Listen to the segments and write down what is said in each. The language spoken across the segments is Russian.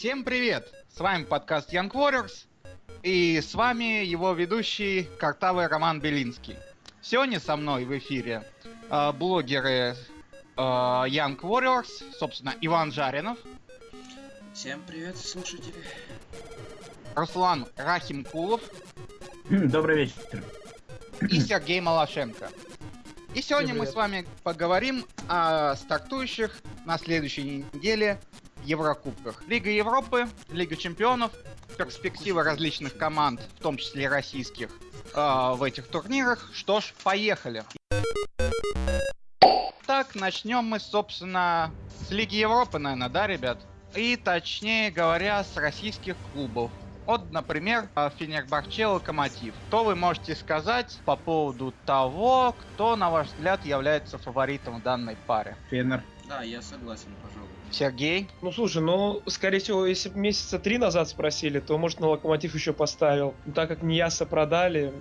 Всем привет! С вами подкаст Young Warriors, и с вами его ведущий картавый Роман Белинский. Сегодня со мной в эфире э, блогеры э, Young Warriors, собственно, Иван Жаринов. Всем привет, слушатели. Руслан Рахимкулов. Добрый вечер. И Сергей Малашенко. И сегодня мы с вами поговорим о стартующих на следующей неделе Еврокубках. Лига Европы, Лига Чемпионов, перспективы различных команд, в том числе российских, э, в этих турнирах. Что ж, поехали. Так, начнем мы, собственно, с Лиги Европы, наверное, да, ребят? И, точнее говоря, с российских клубов. Вот, например, Фенербахче Локомотив. Что вы можете сказать по поводу того, кто, на ваш взгляд, является фаворитом в данной паре? Фенер. Да, я согласен, пожалуй. Сергей? Ну слушай, ну скорее всего, если бы месяца три назад спросили, то может на локомотив еще поставил. Но так как Ньяса продали,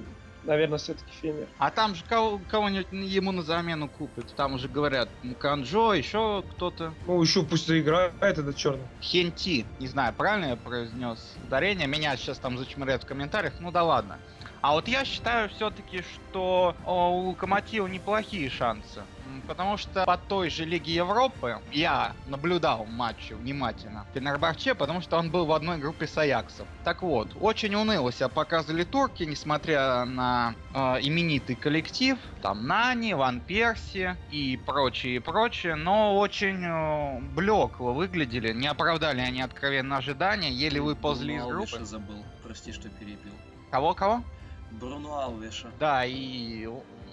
наверное, все-таки Фенер. А там же кого- кого-нибудь ему на замену купят. Там уже говорят, Канжо, еще кто-то. Ну еще пусть заиграет этот черный. Хенти. Не знаю, правильно я произнес ударение. Меня сейчас там зачмыряют в комментариях. Ну да ладно. А вот я считаю все-таки, что о, у Локомотива неплохие шансы. Потому что по той же Лиге Европы я наблюдал матчи внимательно Фенербахче, потому что он был в одной группе с Аяксом. Так вот, очень уныло себя показывали турки, несмотря на э, именитый коллектив. Там Нани, Ван Перси и прочее, и прочее. Но очень э, блекло выглядели. Не оправдали они откровенно ожидания. Еле выползли из группы. Алвеша забыл. Прости, что перебил. Кого-кого? Бруно Алвеша. Да, и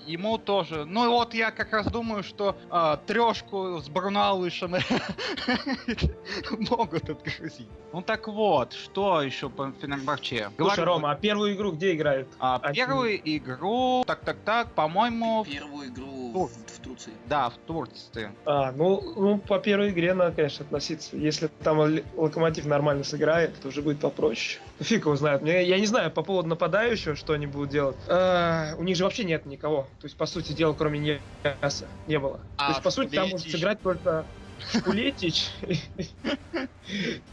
ему тоже. Ну и вот я как раз думаю, что э, трешку с Бруналышем могут отгрузить. Ну так вот, что еще по Фенербахче? Слушай, Говорю, Рома, а первую игру где играют? а, а- первую игру, так-так-так, по-моему, Первую игру Тур. в, Турции. да, в Турции. А, ну, ну, по первой игре надо, конечно, относиться. Если там локомотив нормально сыграет, то уже будет попроще. Ну, Фиг его знает. Мне, я не знаю, по поводу нападающего, что они будут делать. А, у них же вообще нет никого. То есть, по сути дела, кроме Ньяса не было. А то есть, по сути, там может сыграть только Шкулетич.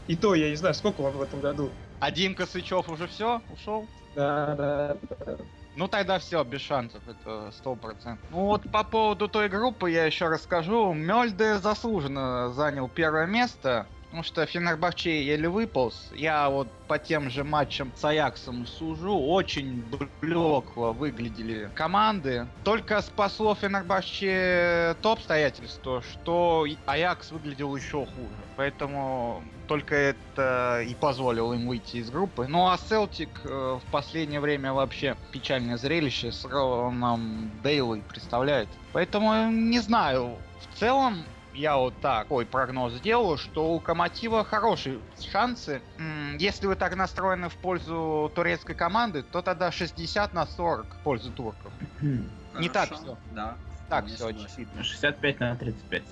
И то, я не знаю, сколько он в этом году. А Димка Сычев уже все, ушел? Да, да, да. Ну тогда все, без шансов, это сто процентов. Ну вот по поводу той группы я еще расскажу. Мельде заслуженно занял первое место, потому что Фенербахче еле выполз. Я вот по тем же матчам с Аяксом сужу, очень блекло выглядели команды. Только спасло Фенербахче то обстоятельство, что Аякс выглядел еще хуже. Поэтому только это и позволило им выйти из группы. Ну а Селтик э, в последнее время вообще печальное зрелище с Роном Дейлой представляет. Поэтому не знаю. В целом я вот такой прогноз сделаю, что у Локомотива хорошие шансы. Если вы так настроены в пользу турецкой команды, то тогда 60 на 40 в пользу турков. Не так всё. Да. Так все очевидно. 65 на 35.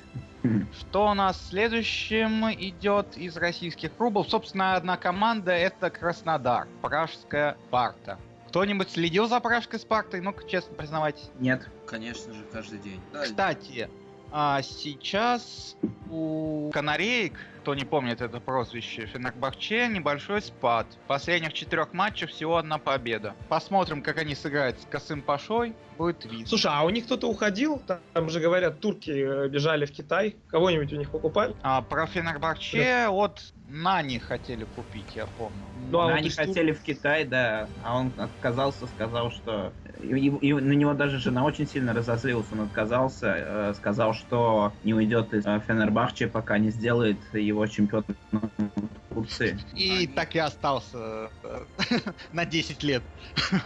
Что у нас следующим идет из российских клубов? Собственно, одна команда это Краснодар, Пражская Спарта. Кто-нибудь следил за Пражской Спартой? Ну-ка, честно признавайтесь. Нет. Конечно же, каждый день. Кстати, а, сейчас у канареек, кто не помнит это прозвище, Фенербахче небольшой спад. В последних четырех матчах всего одна победа. Посмотрим, как они сыграют с Косым Пашой, будет видно. Слушай, а у них кто-то уходил? Там, же говорят, турки э, бежали в Китай. Кого-нибудь у них покупали? А, про Фенербахче от Нани хотели купить, я помню. Ну, а из Тур- хотели в Китай, да, а он отказался, сказал, что... И, и- на него даже жена очень сильно разозлилась, он отказался, э, сказал, что не уйдет из э, Фенербахче, пока не сделает его чемпионом Турции. И Они- так и остался э, на 10 лет.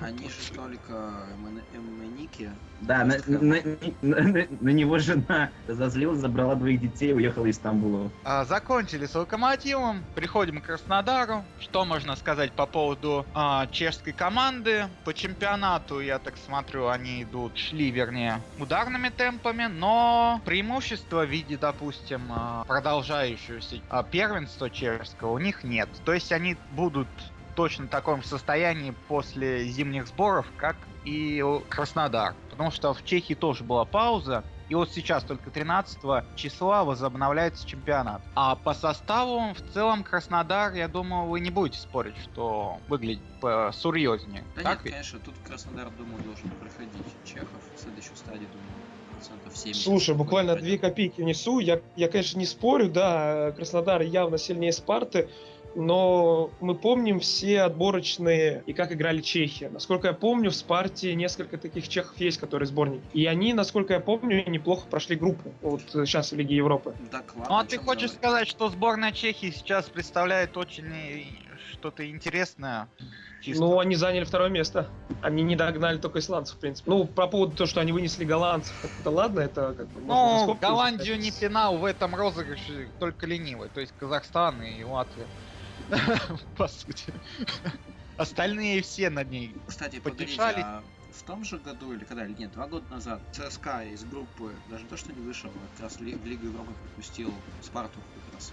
Они же только Эмман- Эмманики. Да, на, на- на- на- на него жена разозлилась, забрала двоих детей и уехала из Стамбула. А, закончили с Локомотивом, приходим к Краснодару. Что можно сказать по поводу а, чешской команды? По чемпионату, я так смотрю, они идут, шли, вернее, ударными темпами, но преимущества в виде, допустим, а, продолжающегося а, первенства чешского у них нет. То есть они будут в точно таком же состоянии после зимних сборов, как и Краснодар. Потому что в Чехии тоже была пауза, И вот сейчас только 13 числа возобновляется чемпионат. А по составу в целом Краснодар, я думаю, вы не будете спорить, что выглядит серьезнее. Да так нет, ведь? конечно, тут Краснодар, думаю, должен проходить Чехов в следующую стадию, думаю, процентов 70. Слушай, буквально две копейки внесу. Я, я, конечно, не спорю, да, Краснодар явно сильнее Спарты, но мы помним все отборочные и как играли чехи. Насколько я помню, в Спарте несколько таких чехов есть, которые сборники. И они, насколько я помню, неплохо прошли группу. Вот сейчас в Лиге Европы. Так, ладно, Ну а ты хочешь говорить? сказать, что сборная Чехии сейчас представляет очень э, что-то интересное? Чисто. Ну, они заняли второе место. Они не догнали только исландцев, в принципе. Ну, про поводу того, что они вынесли голландцев, это ладно, это как бы... Ну, Голландию не пинал в этом розыгрыше только ленивый, то есть Казахстан и Латвия. По сути. Остальные все над ней. Кстати, потешались. а в том же году или когда, или нет, два года назад ЦСКА из группы, даже то, что не вышел, а как раз в Лигу Европы пропустил Спарту как раз.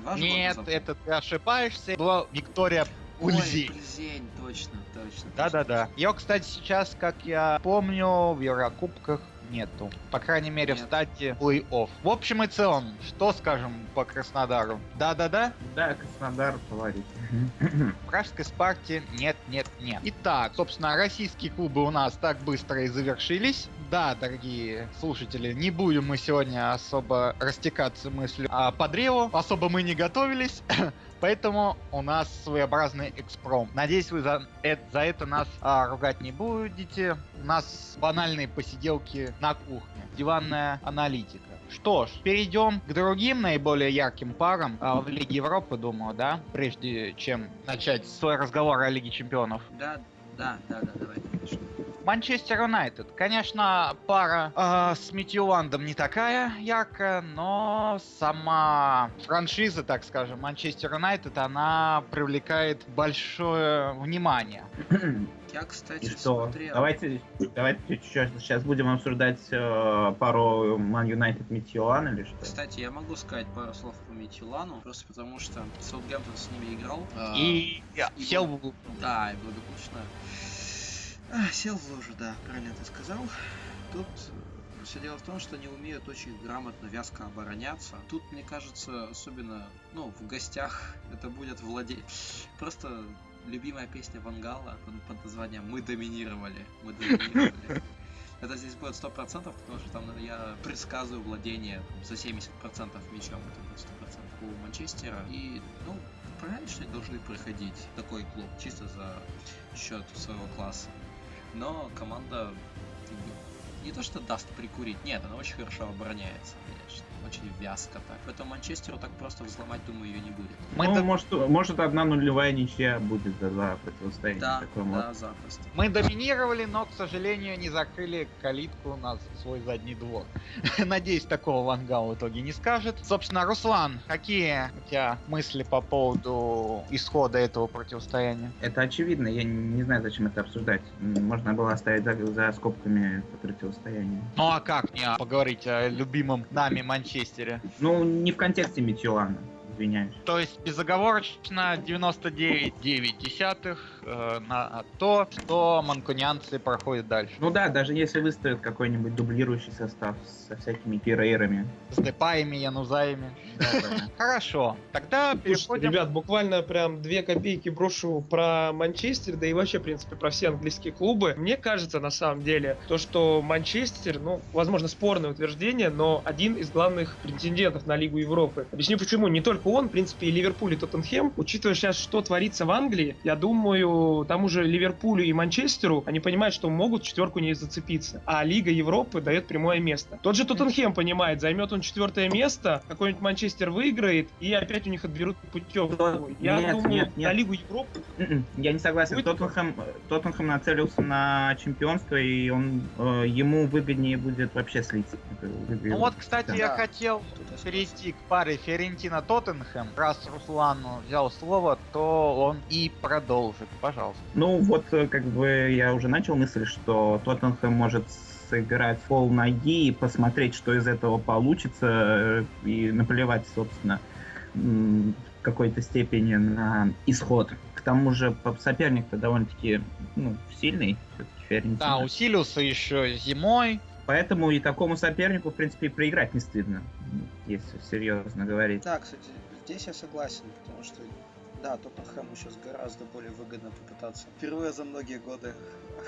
Два Нет, это ты ошибаешься. Была Виктория Ой, Ульзи. Ульзень, точно, точно. Да-да-да. Ее, кстати, сейчас, как я помню, в Еврокубках нету. По крайней мере, в Нет. стадии плей-офф. В общем и целом, что скажем по Краснодару? Да-да-да? Да, Краснодар фаворит. В Пражской Спарте нет, нет, нет. Итак, собственно, российские клубы у нас так быстро и завершились. Да, дорогие слушатели, не будем мы сегодня особо растекаться мыслью а, по древу. Особо мы не готовились. Поэтому у нас своеобразный экспром. Надеюсь, вы за, э- за это нас а, ругать не будете. У нас банальные посиделки на кухне. Диванная аналитика. Что ж, перейдем к другим наиболее ярким парам а, в Лиге Европы, думаю, да? Прежде чем начать свой разговор о Лиге Чемпионов. Да, да, да, да, давай, конечно. Манчестер Юнайтед. Конечно, пара а, с Митьюландом не такая яркая, но сама франшиза, так скажем, Манчестер Юнайтед, она привлекает большое внимание. Я, кстати, И что? смотрел. Давайте, давайте сейчас будем обсуждать э, пару Man United Митиолан или что? Кстати, я могу сказать пару слов по Митилану, просто потому что Саутгемптон с ними играл. а, И и сел Да, и благополучно. А, сел в лужу, да, правильно ты сказал. Тут все дело в том, что они умеют очень грамотно, вязко обороняться. Тут, мне кажется, особенно, ну, в гостях это будет владеть. Просто любимая песня Вангала под, под названием «Мы доминировали». Мы доминировали. Это здесь будет 100%, потому что там я предсказываю владение там, за 70% мячом, это будет 100% у Манчестера. И, ну, правильно, что они должны проходить такой клуб, чисто за счет своего класса. Но команда не то что даст прикурить, нет, она очень хорошо обороняется, конечно. Очень вязко так. Поэтому Манчестеру так просто взломать, думаю, ее не будет. Мы, ну, до- может, может одна нулевая ничья будет за, за противостояние. Да, Такое да, может. запросто. мы доминировали, но, к сожалению, не закрыли калитку на свой задний двор. Надеюсь, такого Вангал в итоге не скажет. Собственно, Руслан, какие у тебя мысли по поводу исхода этого противостояния? Это очевидно, я не знаю, зачем это обсуждать. Можно было оставить за, за скобками это противостояние. Ну а как не поговорить о любимом нами Манчестере? Ну, не в контексте Митиолана, извиняюсь. То есть безоговорочно 99,9 э, на то, что манкунианцы проходят дальше. Ну да, даже если выставят какой-нибудь дублирующий состав со всякими пирейрами. С депаями, янузаями. Хорошо, тогда переходим... ребят, буквально прям две копейки брошу про Манчестер, да и вообще, в принципе, про все английские клубы. Мне кажется, на самом деле, то, что Манчестер, ну, возможно, спорное утверждение, но один из главных претендентов на Лигу Европы. Объясню почему. Не только он, в принципе, и Ливерпуль, и Тоттенхэм. Учитывая сейчас, что творится в Англии, я думаю, тому же Ливерпулю и Манчестеру, они понимают, что могут четверку не зацепиться. А Лига Европы дает прямое место. Тот же Тоттенхэм понимает, займет он четвертое место, какой-нибудь Манчестер выиграет, и опять у них отберут путевку. Я Нет, думаю, нет, нет. на Лигу Европы М-м, Я не согласен. Будет Тоттенхэм, Тоттенхэм нацелился на чемпионство, и он э, ему выгоднее будет вообще выиграет. Ну вот, кстати, я Да. хотел я согласен. перейти к паре Ферентина-Тоттенхэм. Раз Руслан взял слово, то он и продолжит. Пожалуйста. Ну вот, э, как бы я уже начал мысль, что Тоттенхэм может сыграть пол ноги и посмотреть, что из этого получится, э, и наплевать, собственно, в какой-то степени на исход. К тому же соперник-то довольно-таки ну, сильный. Да, усилился еще зимой. Поэтому и такому сопернику, в принципе, проиграть не стыдно, если серьезно говорить. Да, кстати, здесь я согласен, потому что да, Тоттенхэму сейчас гораздо более выгодно попытаться впервые за многие годы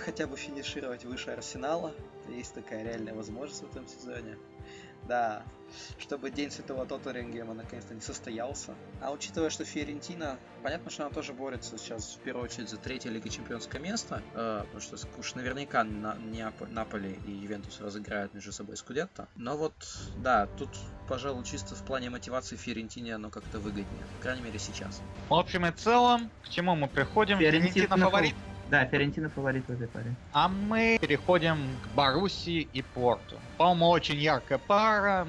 хотя бы финишировать выше Арсенала. Есть такая реальная возможность в этом сезоне. Да, чтобы День Святого Тоттерингема наконец-то не состоялся. А учитывая, что Фиорентина, понятно, что она тоже борется сейчас в первую очередь за третье Лига Чемпионское место, э, потому что уж наверняка на, Неап- Наполи и Ювентус разыграют между собой Скудетто. Но вот, да, тут, пожалуй, чисто в плане мотивации Фиорентине оно как-то выгоднее. По крайней мере, сейчас. В общем и целом, к чему мы приходим? Фиорентина фаворит. Да, Фиорентина фаворит в этой паре. А мы переходим к Боруссии и Порту. По-моему, очень яркая пара,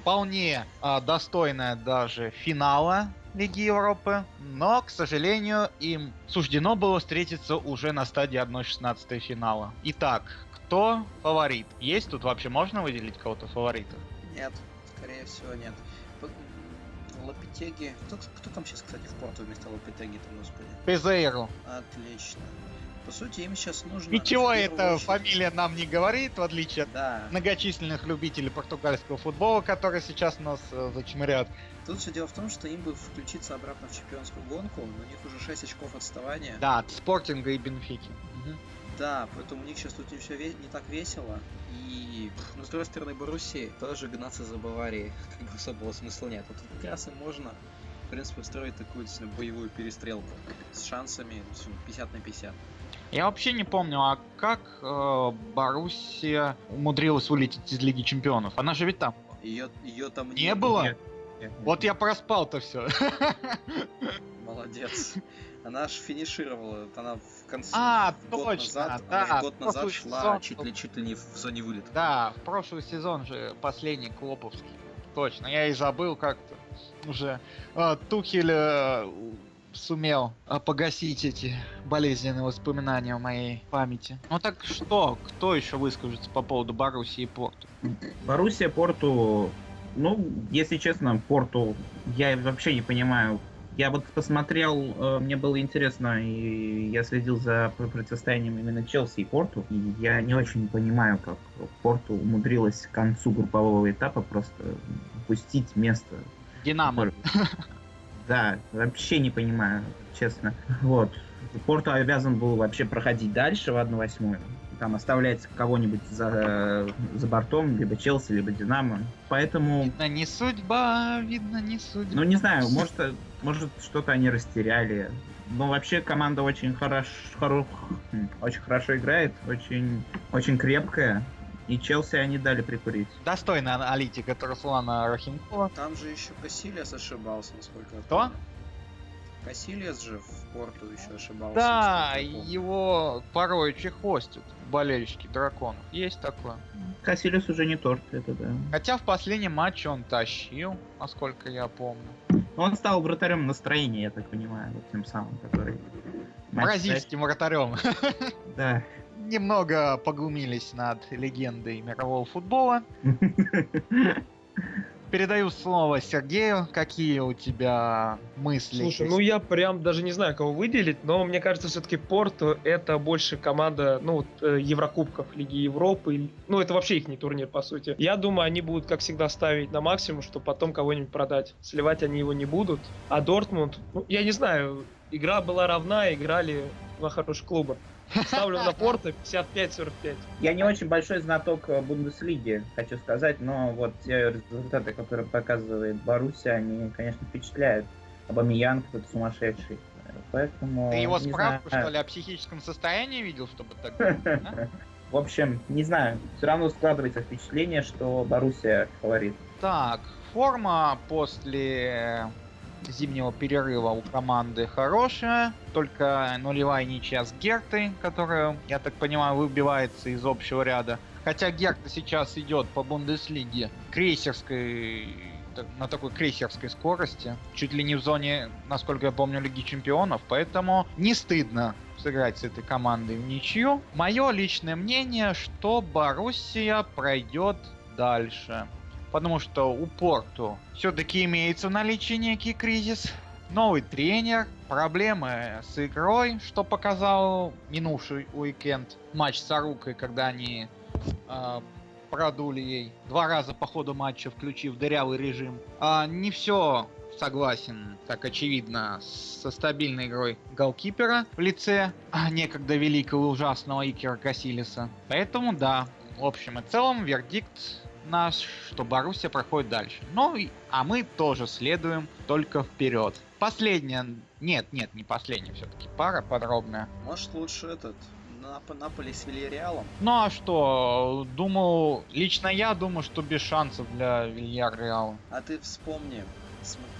вполне а, достойная даже финала Лиги Европы, но, к сожалению, им суждено было встретиться уже на стадии 1-16 финала. Итак, кто фаворит? Есть тут вообще можно выделить кого-то фаворита? Нет, скорее всего нет. Лапитеги. Кто, кто там сейчас, кстати, в порту вместо Лапитеги-то, господи? Пезейру. Отлично. По сути, им сейчас нужно... Ничего эта фамилия нам не говорит, в отличие да. от многочисленных любителей португальского футбола, которые сейчас нас э, зачмырят. Тут все дело в том, что им бы включиться обратно в чемпионскую гонку, но у них уже 6 очков отставания. Да, от Спортинга и Бенфики. Угу. Да, поэтому у них сейчас тут не все ве- не так весело. И, ну, с другой стороны, Боруссии тоже гнаться за Баварией как бы особого смысла нет. Вот тут как раз и можно, в принципе, устроить такую боевую перестрелку с шансами 50 на 50. Я вообще не помню, а как э, Боруссия умудрилась вылететь из Лиги Чемпионов? Она же ведь там. Ее, ее там не, не было. Нет, нет, вот я проспал-то все. Молодец. Она аж финишировала, она в конце а, год точно, назад, да, она год назад шла сезон, чуть ли чуть ли не в зоне вылета. Да, в прошлый сезон же последний Клоповский. Точно, я и забыл как-то уже. А, Тухель э, сумел а, погасить эти болезненные воспоминания в моей памяти. Ну так что, кто еще выскажется по поводу Боруссии и Порту? Боруссия, Порту, ну, если честно, Порту, я вообще не понимаю. Я вот посмотрел, э, мне было интересно, и я следил за противостоянием именно Челси и Порту, и я не очень понимаю, как Порту умудрилась к концу группового этапа просто упустить место. Динамо. Да, вообще не понимаю, честно. Вот. Порту обязан был вообще проходить дальше в 1-8. Там оставлять кого-нибудь за, за бортом, либо Челси, либо Динамо. Поэтому... Видно, не судьба, видно, не судьба. Ну, не знаю, может, может что-то они растеряли. Но вообще команда очень хорошо, хоро, очень хорошо играет, очень, очень крепкая. И Челси они дали прикурить. Достойная аналитика от Руслана Рахимкова. Там же еще Кассилиас ошибался, насколько я Кто? Кассилиас же в порту еще ошибался. Да, его порой чехвостят болельщики драконов. Есть такое. Кассилиас уже не торт, это да. Хотя в последнем матче он тащил, насколько я помню. Он стал вратарем настроения, я так понимаю, вот тем самым, который... Бразильским вратарем. Да немного поглумились над легендой мирового футбола. Передаю слово Сергею. Какие у тебя мысли? Слушай, ну я прям даже не знаю, кого выделить, но мне кажется, все-таки Порту это больше команда, ну вот, э, Еврокубков, Лиги Европы. Ну, это вообще их не турнир, по сути. Я думаю, они будут, как всегда, ставить на максимум, чтобы потом кого-нибудь продать. Сливать они его не будут. А Дортмунд, ну, я не знаю, игра была равна, играли два хороших клуба. Ставлю на Порто 55-45. Я не очень большой знаток э, Бундеслиги, хочу сказать, но вот те результаты, которые показывает Боруссия, они, конечно, впечатляют. Абамиян кто-то сумасшедший. Поэтому... Ты его справку, знаю. что ли, о психическом состоянии видел, чтобы так В общем, не знаю. Все равно складывается впечатление, что Боруссия фаворит. Так, форма после зимнего перерыва у команды хорошая, только нулевая ничья с Гертой, которая, я так понимаю, выбивается из общего ряда. Хотя Герта сейчас идет по Бундеслиге крейсерской на такой крейсерской скорости, чуть ли не в зоне, насколько я помню, Лиги Чемпионов, поэтому не стыдно сыграть с этой командой в ничью. Мое личное мнение, что Боруссия пройдет дальше потому что у Порту все-таки имеется в наличии некий кризис, новый тренер, проблемы с игрой, что показал минувший уикенд матч с Арукой, когда они э, продули ей. Два раза по ходу матча, включив дырявый режим. А, не все согласен, так очевидно, со стабильной игрой голкипера в лице а, некогда великого и ужасного Икера Касилиса. Поэтому да, в общем и целом вердикт наш, что Боруссия проходит дальше. Ну, и, а мы тоже следуем только вперед. Последняя, нет, нет, не последняя все-таки пара подробная. Может лучше этот Нап- Наполи с Вильяреалом? Ну а что, думал, лично я думаю, что без шансов для Вильяреала. А ты вспомни, смотри,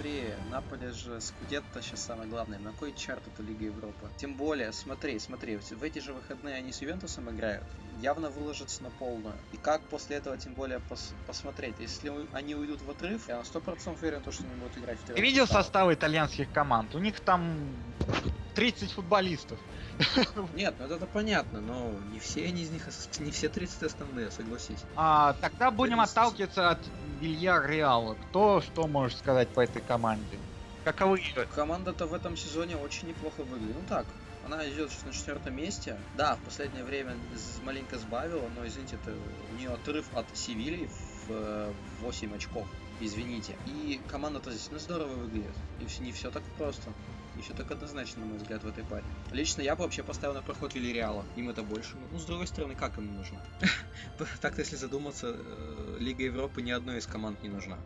Наполе же Скудетто сейчас самое главное. На кой черт это Лига Европы? Тем более, смотри, смотри, в эти же выходные они с Ювентусом играют. Явно выложатся на полную. И как после этого, тем более, пос- посмотреть? Если они уйдут в отрыв, я на 100% уверен, то, что они будут играть в Ты видел составах. состав итальянских команд? У них там 30 футболистов. Нет, ну это понятно, но не все они из них, не все 30 основные, согласись. А, тогда будем 30. отталкиваться от Вильяреала. Кто что может сказать по этой команде? Каковы ее Команда-то в этом сезоне очень неплохо выглядит. Ну так, она идет на четвертом месте. Да, в последнее время маленько сбавила, но извините, это у нее отрыв от Севильи в э, 8 очков. Извините. И команда-то здесь ну, здорово выглядит. И все, не все так просто. Все так однозначно, на мой взгляд, в этой паре. Лично я бы вообще поставил на проход Вильяреала. Им это больше. Ну, с другой стороны, как им нужно? Так-то, если задуматься, э, Лига Европы ни одной из команд не нужна.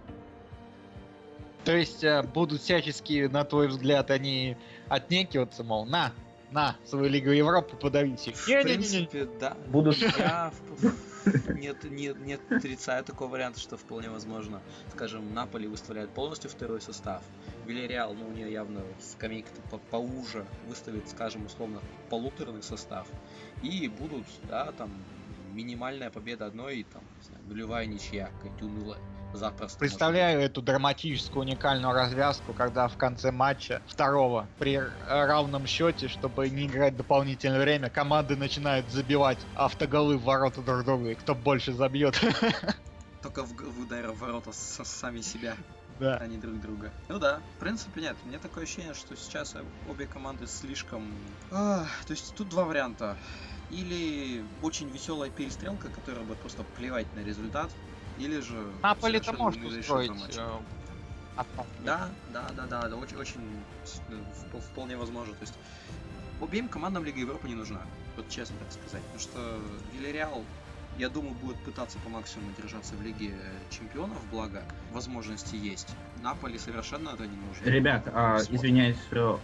То есть э, будут всячески, на твой взгляд, они отнекиваться, мол, на, на, свою Лигу Европы подавите. В Не-не-не-не. принципе, да. Будут Я нет, нет, нет, отрицаю такого варианта, что вполне возможно. Скажем, Наполи выставляет полностью второй состав. Вильяреал, ну, у нее явно скамейка-то по- поуже, выставит, скажем, условно, полуторный состав. И будут, да, там, минимальная победа одной, и там, не знаю, нулевая ничья, какая-нибудь унылая. Запросто. Представляю эту драматическую уникальную развязку, когда в конце матча второго при равном счете, чтобы не играть дополнительное время, команды начинают забивать автоголы в ворота друг друга, и кто больше забьет. Только в, в ударе в ворота со- сами себя. Да. а не друг друга. Ну да, в принципе нет. Мне такое ощущение, что сейчас обе команды слишком... А, то есть тут два варианта. Или очень веселая перестрелка, которая будет просто плевать на результат, или же... Наполи-то совершенно может не устроить. э. Да, да, да, да, да, очень, очень э, вп- вполне возможно. То есть обеим командам Лига Европы не нужна, вот честно так сказать. Потому что Вильяреал, я думаю, будет пытаться по максимуму держаться в Лиге Чемпионов, благо возможности есть. Наполи совершенно это не нужно. Ребят, а, извиняюсь, что...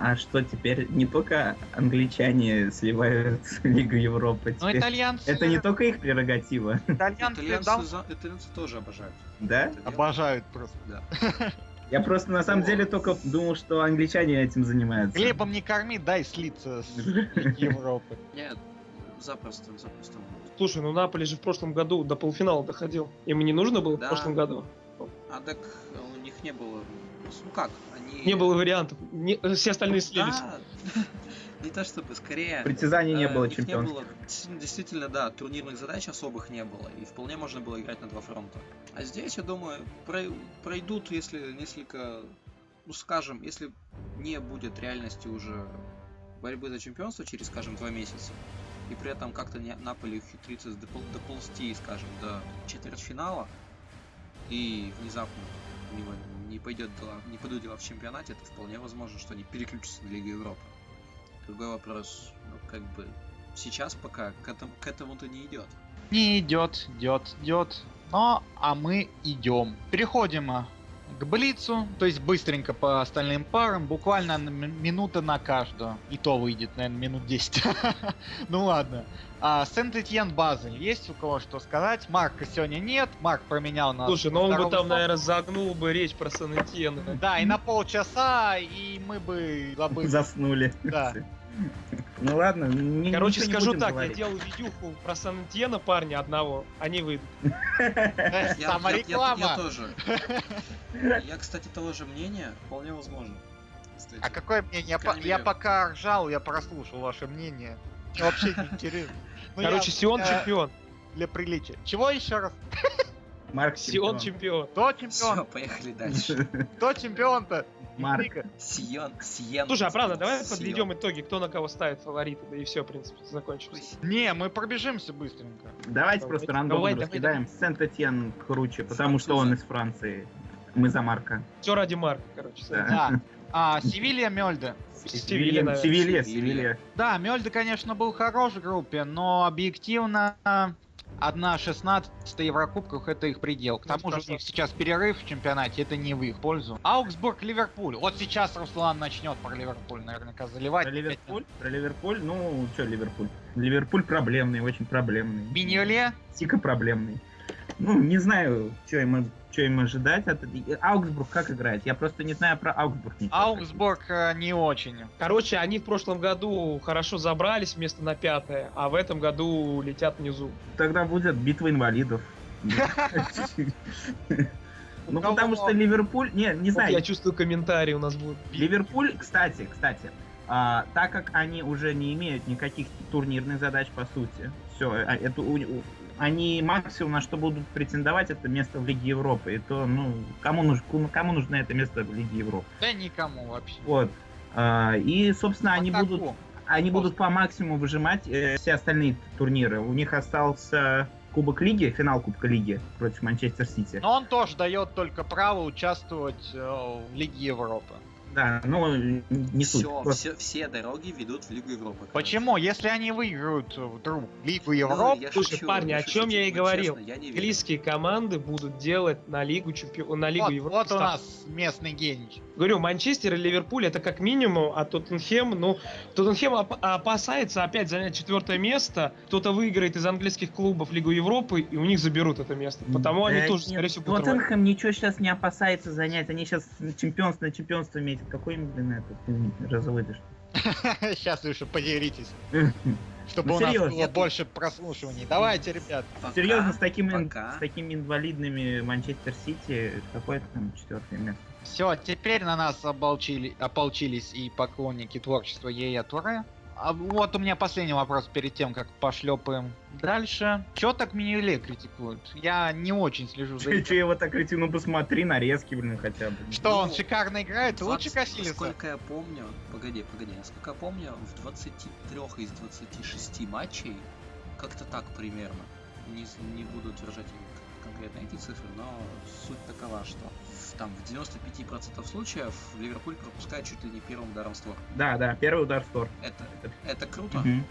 А что теперь не только англичане сливают Лигу Европы, Но теперь итальянцы, это не только их прерогатива, итальянцы Итальянцы, дал- за- итальянцы тоже обожают. да? дело. обожают просто. Да. Я просто на самом деле только думал, что англичане этим занимаются. Хлебом не корми, дай слиться с Лиги Европы. Нет, запросто, запросто. Слушай, ну Наполи же в прошлом году до полуфинала доходил. Им не нужно было Да. в прошлом году? А так у них не было... Ну как, Не было вариантов. Не- все остальные слились. Да, не то чтобы, скорее... Притязаний не э, было чемпионских. было, действительно, да, турнирных задач особых не было, и вполне можно было играть на два фронта. А здесь, я думаю, прой- пройдут, если несколько, ну скажем, если не будет реальности уже борьбы за чемпионство через, скажем, два месяца, и при этом как-то не, Наполи ухитрится допол- доползти, скажем, до четвертьфинала, и внезапно у него не пойдет дела, не пойдут дела в чемпионате, это вполне возможно, что они переключатся на Лигу Европы. Другой вопрос, ну, как бы, сейчас пока к этому, к этому-то не идет. Не идет, идет, идет. Но, а мы идем. Переходим а, к Блицу, то есть быстренько по остальным парам, буквально минута на каждую. И то выйдет, наверное, минут 10. Ну ладно. А, Сент-Этьен Базель. Есть у кого что сказать? Марка сегодня нет. Марк променял нас. Слушай, на ну он бы там, наверное, загнул бы речь про сан Да, и на полчаса, и мы бы забыли. Заснули. Да. Ну ладно, не, Короче, скажу так, говорить. я делал видюху про сан парня одного, они выйдут. Э, Я, Сама я- я- реклама. я тоже. Я, кстати, того же мнения, вполне возможно. А какое мнение? Я, пока ржал, я прослушал ваше мнение. Вообще не интересно. Ну, Короче, я- Сион я чемпион. Для приличия. Чего еще раз? Марк Сион чемпион. чемпион. Кто Все, чемпион? поехали дальше. Кто чемпион-то? Марк. Сион, Сиен. Слушай, а правда, давай Сион. подведем итоги, кто на кого ставит фавориты, да и все, в принципе, закончилось. Не, мы пробежимся быстренько. Давайте просто рандомно Давай, давай, раскидаем. Сент-Этьен круче, потому что он из Франции. Мы за Марка. Все ради Марка, короче. Да. А, Севилья, Мельде. Севилья. Севилья, Севилья. Да, Мельде, конечно, был хорош в группе, но объективно 1-16 в Еврокубках это их предел. К Ну, тому же у них сейчас перерыв в чемпионате, это не в их пользу. Аугсбург, Ливерпуль. Вот сейчас Руслан начнет про Ливерпуль наверняка заливать. Про Ливерпуль? Про Ливерпуль? Ну, что Ливерпуль? Ливерпуль проблемный, очень проблемный. Миньоле, Дико проблемный. Ну, не знаю, что им, что им ожидать от... Аугсбург как играет? Я просто не знаю про Аугсбург. ничего. Аугсбург э, не очень. Короче, они в прошлом году хорошо забрались вместо на пятое, а в этом году летят внизу. Тогда будет битва инвалидов. Ну, кого? потому что Ливерпуль... Не, не знаю, я чувствую, комментарии у нас будут. Ливерпуль, кстати, кстати, а, так как они уже не имеют никаких турнирных задач по сути, все, это у- у- они максимум на что будут претендовать, это место в Лиге Европы. И то, ну, кому нужно, кому нужно это место в Лиге Европы? Да никому вообще. Вот. А, и, собственно, они Атаку. будут, они будут по максимуму выжимать э, все остальные турниры. У них остался Кубок Лиги, финал Кубка Лиги против Манчестер Сити. Но он тоже дает только право участвовать э, в Лиге Европы. Да, ну, не суть. Все, Просто- все, все дороги ведут в Лигу Европы. короче. Почему? Если они выиграют э, вдруг Лигу Ну, Европы, я Слушай, шучу, парни, о шучу, чем я и но говорил. честно, я. Английские команды будут делать на Лигу чемпион, на Лигу вот, Европы. вот у ставку. нас местный гений. Говорю, Манчестер и Ливерпуль это как минимум, а Тоттенхэм, ну, Тоттенхэм оп- опасается опять занять четвертое место. Кто-то выиграет из английских клубов Лигу Европы, и у них заберут это место. Потому они Да тоже, нет, скорее всего, будут рвать. Тоттенхэм ничего сейчас не опасается занять. Они сейчас чемпионство на чемпионство метят. Какой им, блин, этот разовыдыш? Сейчас вы еще поделитесь, чтобы Ну, у нас серьезно, было я больше прослушиваний. Давайте, ребят. Пока- Серьезно, с таким, ин- пока. с такими инвалидными Манчестер Сити, какое там четвертое место? Все, теперь на нас оболчили, ополчились и поклонники творчества Ея Туре. А вот у меня последний вопрос перед тем, как пошлепаем дальше. Чё так Минюле критикуют? Я не очень слежу за этим. его так кричу? Ну посмотри, нарезки, блин, хотя бы. Что, он шикарно играет? Лучше 20 Касилиса? Насколько я помню, погоди, погоди, насколько я помню, в 23 из 26 матчей, как-то так примерно, не, не буду утверждать конкретно эти цифры, но суть такова, что в- там в 95% случаев Ливерпуль пропускает чуть ли не первым ударом в створ. Да, да, первый удар в стор. Это, это круто. Мгм.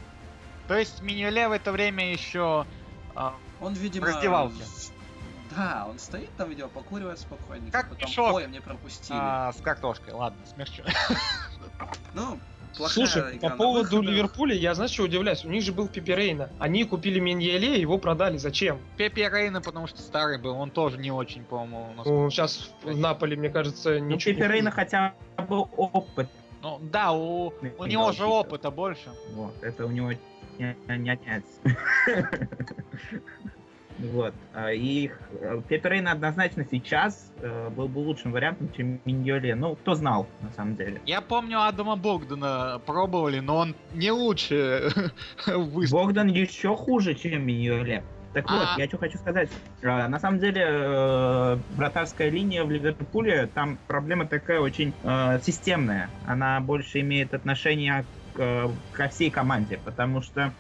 То есть Минюле в это время еще... а, Он, видимо... раздевалке. с- Да, он стоит там, видимо, покуривает спокойненько. Как потом, мешок. Ой, мне пропустили. а, с картошкой, ладно, смерчу. Ну, плохая Слушай, игра по поводу выходах. Ливерпуля, я знаешь, что удивляюсь? У них же был Пепе Рейна. Они купили Меньеле, его продали. Зачем? Пепе Рейна, потому что старый был, он тоже не очень, по-моему, насколько- Ну, сейчас в Наполе, мне кажется, Ну, ничего. не Пепе Рейна хотя бы опыт. Ну да, у, у Не него же опыта больше. Вот, это у него не, не отнять. Вот. а, И их, э, Пепе Рейна однозначно сейчас э, был бы лучшим вариантом, чем Миньоле. Ну, кто знал, на самом деле. Я помню Адама Богдана пробовали, но он не лучше выступил. Богдан еще хуже, чем Миньоле. Так вот, А. я что хочу сказать. На самом деле, э, вратарская линия в Ливерпуле, там проблема такая очень э, системная. Она больше имеет отношение э, ко всей команде, потому что э,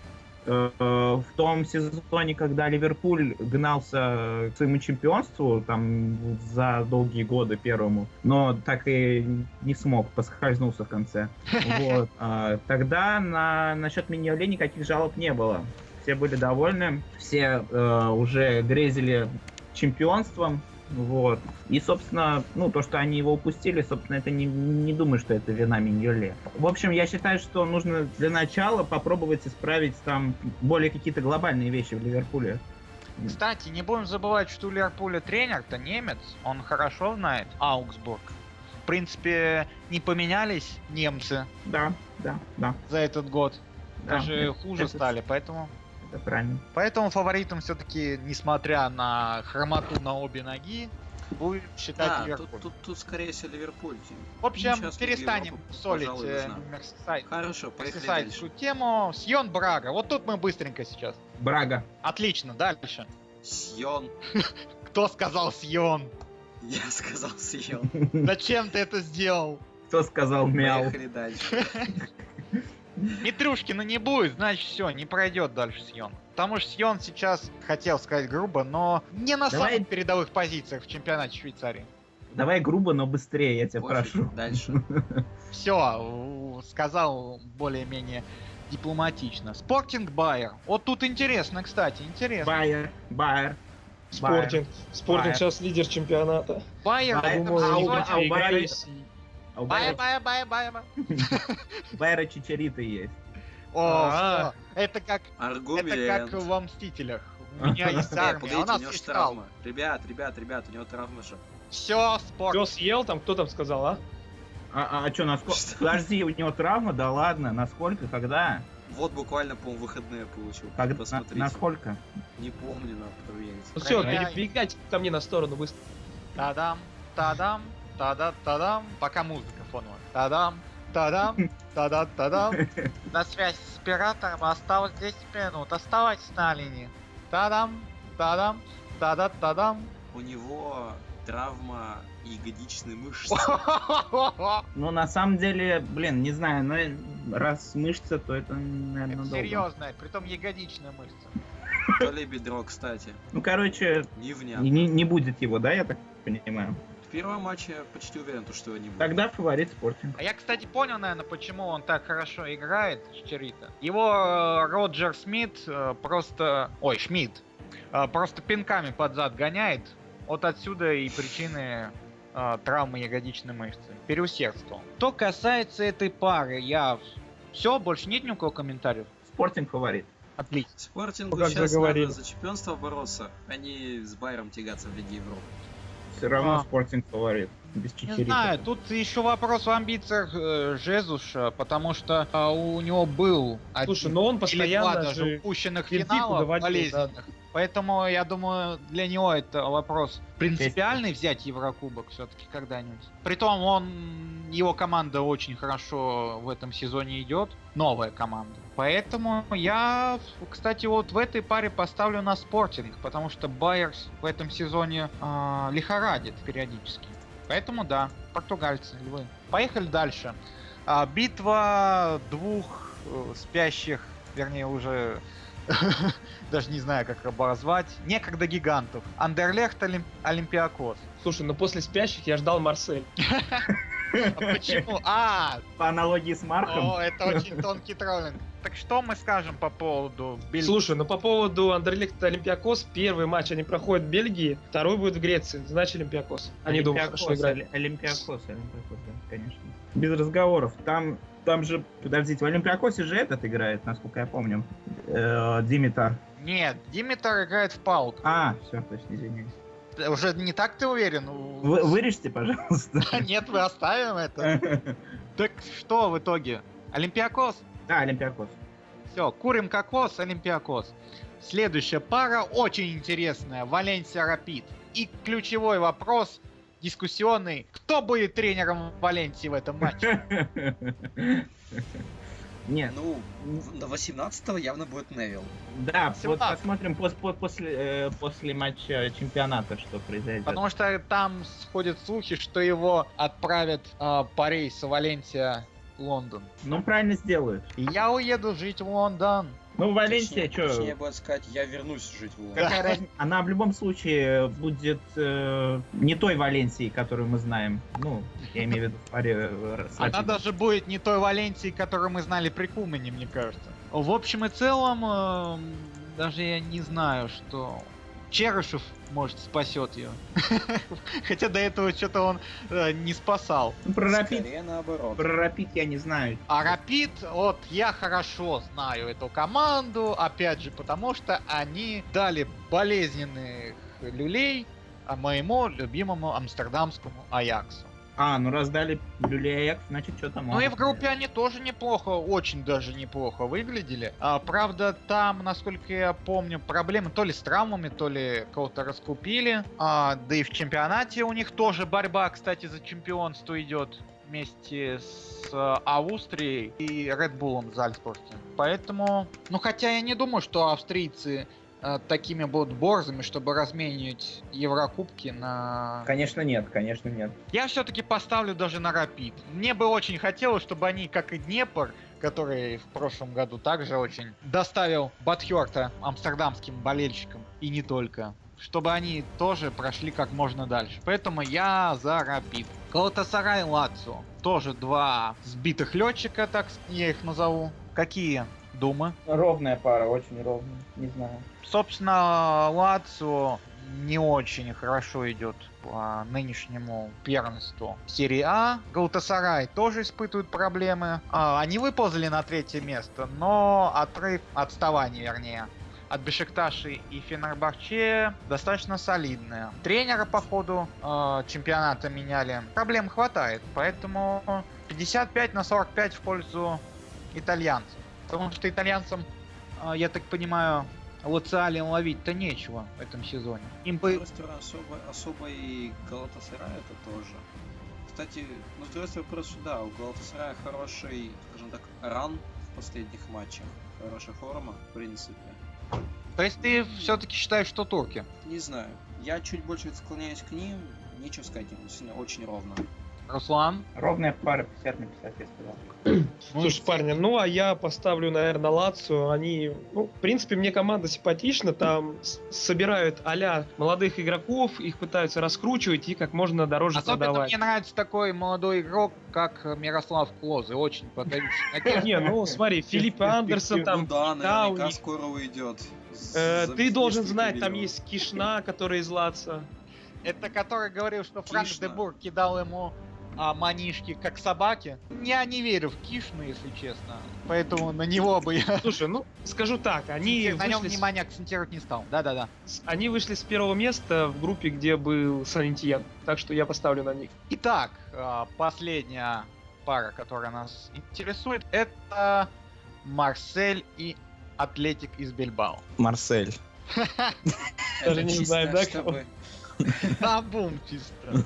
в том сезоне, когда Ливерпуль гнался к своему чемпионству, там за долгие годы первому, но так и не смог, поскользнулся в конце. Вот. А, Тогда на насчет Миньоле никаких жалоб не было. Все были довольны, все э, уже грезили чемпионством. Вот. И, собственно, ну, то, что они его упустили, собственно, это не, не думаю, что это вина Миньоле. В общем, я считаю, что нужно для начала попробовать исправить там более какие-то глобальные вещи в Ливерпуле. Кстати, не будем забывать, что у Ливерпуля тренер-то немец, он хорошо знает Аугсбург. В принципе, не поменялись немцы Да, да, да. за этот год. да, Даже это- хуже это- стали, поэтому... Это правильно. Поэтому фаворитом все-таки, несмотря на хромоту на обе ноги, будет считать Да, Ливерпуль. тут, тут, тут скорее всего Ливерпуль. В общем, сейчас перестанем солить э. Мерсисайд- Хорошо, поехали Мерсисайдскую дальше. тему. Сьон Брага. Вот тут мы быстренько сейчас. Брага. Отлично, дальше. Сьон. Кто сказал Сьон? Я сказал съел. Зачем ты это сделал? Кто сказал мяу? Поехали дальше. Митрюшкина не будет, значит все, не пройдет дальше Сьон. Потому что Сьон сейчас, хотел сказать грубо, но не на Давай- самых передовых позициях в чемпионате Швейцарии. Давай грубо, но быстрее, я тебя Пофиг, прошу. Дальше. Все, сказал более-менее дипломатично. Спортинг Байер. Вот тут интересно, кстати, интересно. Байер, Байер. Спортинг. Спортинг. А сейчас лидер чемпионата. Байер этом а у- а у Байера-. А у Байер, Байера, Байер, Байер, Байер. Байера Чичарита есть. О, А. это как, Аргумент. это как во Мстителях. У меня есть Э, армия, а у нас него есть травма. Ребят, ребят, ребят, у него травма же. Все, спорт. Кто съел там, кто там сказал, а? А, а, что, насколько? Что? Подожди, у него травма? Да ладно, насколько, когда? Вот буквально, по-моему, выходные получил. Когда? На, Посмотрите. насколько? Не помню, надо проверить. Ну все, перебегайте ко мне на сторону быстро. Тадам, тадам, тада, тадам. Пока музыка фоновая. Тадам, тадам, тада, тадам. На связь с оператором осталось 10 минут. Оставайтесь на линии. Тадам, тадам, тада, тадам. У него травма ягодичной мышцы. Ну, на самом деле, блин, не знаю, но раз мышца, то это, наверное, Это долго. серьезная, притом ягодичная мышца. То ли бедро, кстати. Ну, короче, Невнятно. не, не будет его, да, я так понимаю? В первом матче я почти уверен, то, что его не будет. Тогда фаворит спортинг. А я, кстати, понял, наверное, почему он так хорошо играет, Чичарита. Его э, Роджер Смит э, просто... Ой, Шмидт. э, просто пинками под зад гоняет. Вот отсюда и причины э, травмы ягодичной мышцы. Переусердствовал. Что касается этой пары, я... Все, больше нет ни у кого комментариев? Спортинг фаворит. Отлично. Спортингу Ну, как сейчас заговорили. надо за чемпионство бороться, а не с Байером тягаться в Лиге Европы. Все равно А. спортинг фаворит. Без Не знаю, тут еще вопрос в амбициях э, Жезуша, потому что э, у него был Слушай, один но он постоянно даже же... упущенных финалов доводил, болезненных. Поэтому я думаю, для него это вопрос принципиальный взять Еврокубок все-таки когда-нибудь. Притом он его команда очень хорошо в этом сезоне идет, новая команда. Поэтому я, кстати, вот в этой паре поставлю на спортинг, потому что Байерс в этом сезоне а, лихорадит периодически. Поэтому да, португальцы, львы. Поехали дальше. А, битва двух э, спящих, вернее уже даже не знаю, как обозвать, некогда гигантов. Андерлехт Олим- Олимпиакос. Слушай, ну после спящих я ждал Марсель. А почему? А, По аналогии с Марком. о, это очень тонкий троллинг. Так что мы скажем по поводу Бель- Слушай, ну по поводу Андерлехт Олимпиакос, первый матч они проходят в Бельгии, второй будет в Греции, значит Олимпиакос. Они Олимпиакос, хорошо играли. Оли- Олимпиакос, Олимпиакос, да, конечно. Без разговоров. Там, там же, подождите, в Олимпиакосе же этот играет, насколько я помню. Э, Димитар. Нет, Димитар играет в ПАОКе. А, все, точно, извиняюсь. Уже не так ты уверен? Вы, вырежьте, пожалуйста. Нет, мы оставим это. Так что в итоге? Олимпиакос? Да, Олимпиакос. Все, курим кокос, Олимпиакос. Следующая пара очень интересная. Валенсия Рапид. И ключевой вопрос дискуссионный. Кто будет тренером Валенсии в этом матче? Нет, Ну, на 18-го явно будет Невил. да, вот посмотрим пос- по- после, э, после матча чемпионата, что произойдет. Потому что там сходят слухи, что его отправят а, по рейсу Валенсия Лондон. Ну, правильно сделают. Я уеду жить в Лондон. Ну, Валенсия, Точнее- Точнее что... будет сказать, я вернусь жить в Лондон. Какая разница? Она в любом случае будет э, не той Валенсией, которую мы знаем. Ну, я имею в виду в паре э, Она даже будет не той Валенсии, которую мы знали при Кумане, мне кажется. В общем и целом, эм, даже я не знаю, что Черышев, может, спасет ее. Хотя до этого что-то он э, не спасал. Ну, про Рапид, наоборот. про Рапид я не знаю. А Рапид, вот я хорошо знаю эту команду, опять же, потому что они дали болезненных люлей а, моему любимому амстердамскому Аяксу. А, ну раз дали Люлей Аякс, значит что-то Ну и в группе они тоже неплохо, очень даже неплохо выглядели. А, правда, там, насколько я помню, проблемы то ли с травмами, то ли кого-то раскупили. А, да и в чемпионате у них тоже борьба, кстати, за чемпионство идет вместе с э, Австрией и Bull Зальцбурге. Поэтому, ну хотя я не думаю, что австрийцы такими будут борзами, чтобы разменивать Еврокубки на... Конечно нет, конечно нет. Я все-таки поставлю даже на Рапид. Мне бы очень хотелось, чтобы они, как и Днепр, который в прошлом году также очень доставил Батхерта амстердамским болельщикам, и не только, чтобы они тоже прошли как можно дальше. Поэтому я за Рапид. Галатасарай Лацио. Тоже два сбитых летчика, так я их назову. Какие думы? Ровная пара, очень ровная, не знаю. Собственно, Лацио не очень хорошо идет по нынешнему первенству серии А. Галатасарай тоже испытывают проблемы. А, они выползли на третье место, но отрыв, отставание вернее, от Бешикташи и Фенербахче достаточно солидные. Тренера по ходу э, чемпионата меняли. Проблем хватает, поэтому 55 на 45 в пользу итальянцев. Потому что итальянцам, э, я так понимаю, Луциали ловить-то нечего в этом сезоне. Им С бы... другой стороны, особо, особо и Галатасарай это тоже. Кстати, ну, с другой стороны, просто да, у Галатасарая хороший, скажем так, ран в последних матчах. Хорошая форма, в принципе. То есть ты все-таки считаешь, что турки? Не знаю. Я чуть больше склоняюсь к ним. Нечего сказать, им очень ровно. Руслан? Ровная пара 50 на 50, я сказал. Ну, Слушай, парни, ну а я поставлю, наверное, Лацию. Они, ну, в принципе, мне команда симпатична. Там собирают а молодых игроков, их пытаются раскручивать и как можно дороже Особенно продавать. мне нравится такой молодой игрок, как Мирослав Клозе. Очень надежд. Не, ну смотри, Филипп Андерсон ну там, да, да, у наверняка них- скоро уйдет. э, ты должен знать, там есть Кишна, который из Лаца. Это который говорил, что Франк Кишна. де Бур кидал ему а, манишки как собаки. Я не верю в Кишну, если честно. Поэтому на него бы я Слушай, ну скажу так, они на нем вышли, с, внимание акцентировать не стал. Да-да-да. они вышли с первого места в группе, где был Сантьен, так что я поставлю на них. Итак, а, последняя пара, которая нас интересует, это Марсель и Атлетик из Бильбао. Марсель. Даже не знаю, да. На бум чисто.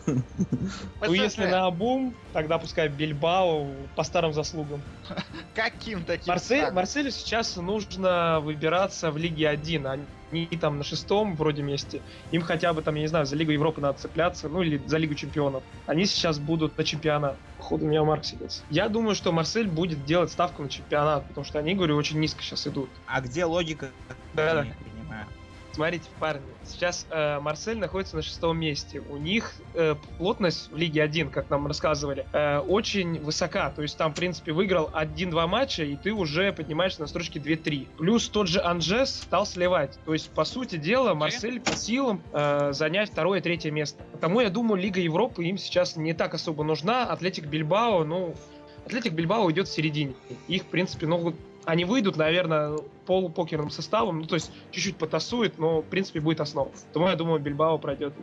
Ну если на обум, тогда пускай Бильбао по старым заслугам. Каким таким Марсель? Марселю сейчас нужно выбираться в Лиге 1. Они там на шестом вроде месте. Им хотя бы там, я не знаю, за Лигу Европы надо цепляться, ну или за Лигу Чемпионов. Они сейчас будут на чемпионат. Походу, у меня Марк сидится. Я думаю, что Марсель будет делать ставку на чемпионат, потому что они, говорю, очень низко сейчас идут. А где логика? Не понимаю. Смотрите, парни, сейчас э, Марсель находится на шестом месте. У них э, плотность в Лиге 1, как нам рассказывали, э, очень высока. То есть там, в принципе, выиграл 1-2 матча, и ты уже поднимаешься на строчке 2-3. Плюс тот же Анжес стал сливать. То есть, по сути дела, Марсель по силам э, занять второе и третье место. Потому я думаю, Лига Европы им сейчас не так особо нужна. Атлетик Бильбао, ну, Атлетик Бильбао идет в середине. Их, в принципе, ну, вот они выйдут, наверное, полупокерным составом, ну, то есть чуть-чуть потасует, но, в принципе, будет основа. Потому я думаю, Бильбао пройдет.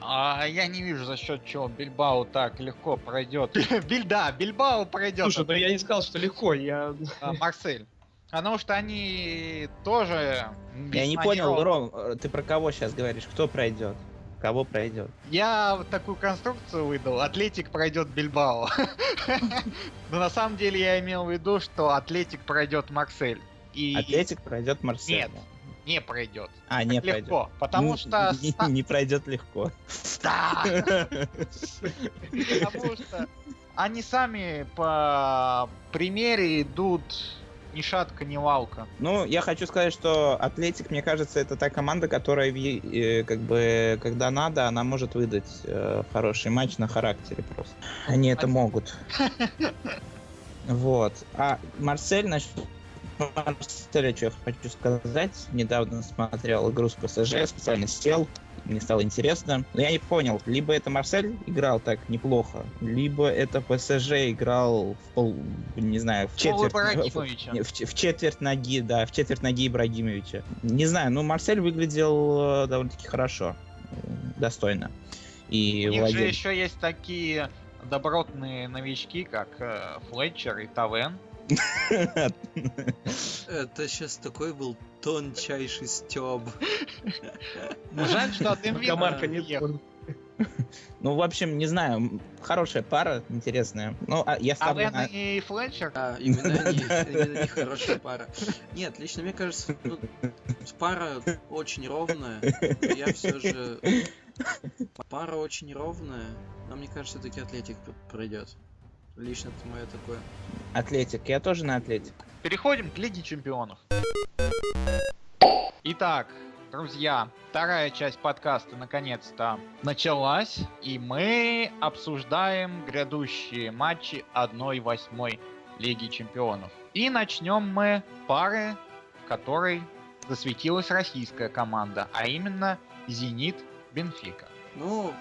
А я не вижу, за счет чего Бильбао так легко пройдет. Биль, да, Бильбао пройдет. Слушай, ну я не сказал, что легко, я... а, Марсель. Потому что они тоже... Я не понял. Ром, э, ты про кого сейчас говоришь? Кто пройдет? Кого пройдет? Я вот такую конструкцию выдал. Атлетик пройдет Бильбао. Но на самом деле я имел в виду, что Атлетик пройдет Марсель. И Атлетик пройдет Марсель. Нет. не пройдет. А, не Легко. пройдет. Потому Н- что... не, не пройдет легко. Да! Потому что они сами по примере идут ни шатка, ни валка. Ну, я хочу сказать, что Атлетик, мне кажется, это та команда, которая, э, как бы, когда надо, она может выдать э, хороший матч на характере просто. Они это могут. Вот. А Марсель, значит, Марселя, что я хочу сказать, недавно смотрел игру с ПСЖ, специально сел, мне стало интересно. Но я не понял, либо это Марсель играл так неплохо, либо это ПСЖ играл в пол, не знаю, в четверть. В, ч- в четверть ноги, да, в четверть ноги Ибрагимовича. Не знаю, ну Марсель выглядел э, довольно-таки хорошо, э, достойно. И У них же еще есть такие добротные новички, как э, Флетчер и Тавен. Это сейчас такой был тончайший стёб. Ну, жаль, что от Пока Инвита Марка нет. уехал. Ну, в общем, не знаю, хорошая пара, интересная. Ну, а я А ставлю Вен на... и Флетчер? Да, именно они, именно они хорошая пара. Нет, лично мне кажется, ну, пара очень ровная. Я все же... Пара очень ровная, но мне кажется, все-таки Атлетик пройдет. Лично это мое такое. Атлетик, я тоже на Атлетик. Переходим к Лиге Чемпионов. Итак, друзья, вторая часть подкаста наконец-то началась, и мы обсуждаем грядущие матчи 1-8 Лиги Чемпионов. И начнем мы пары, в которой засветилась российская команда, а именно Зенит Бенфика. Ну,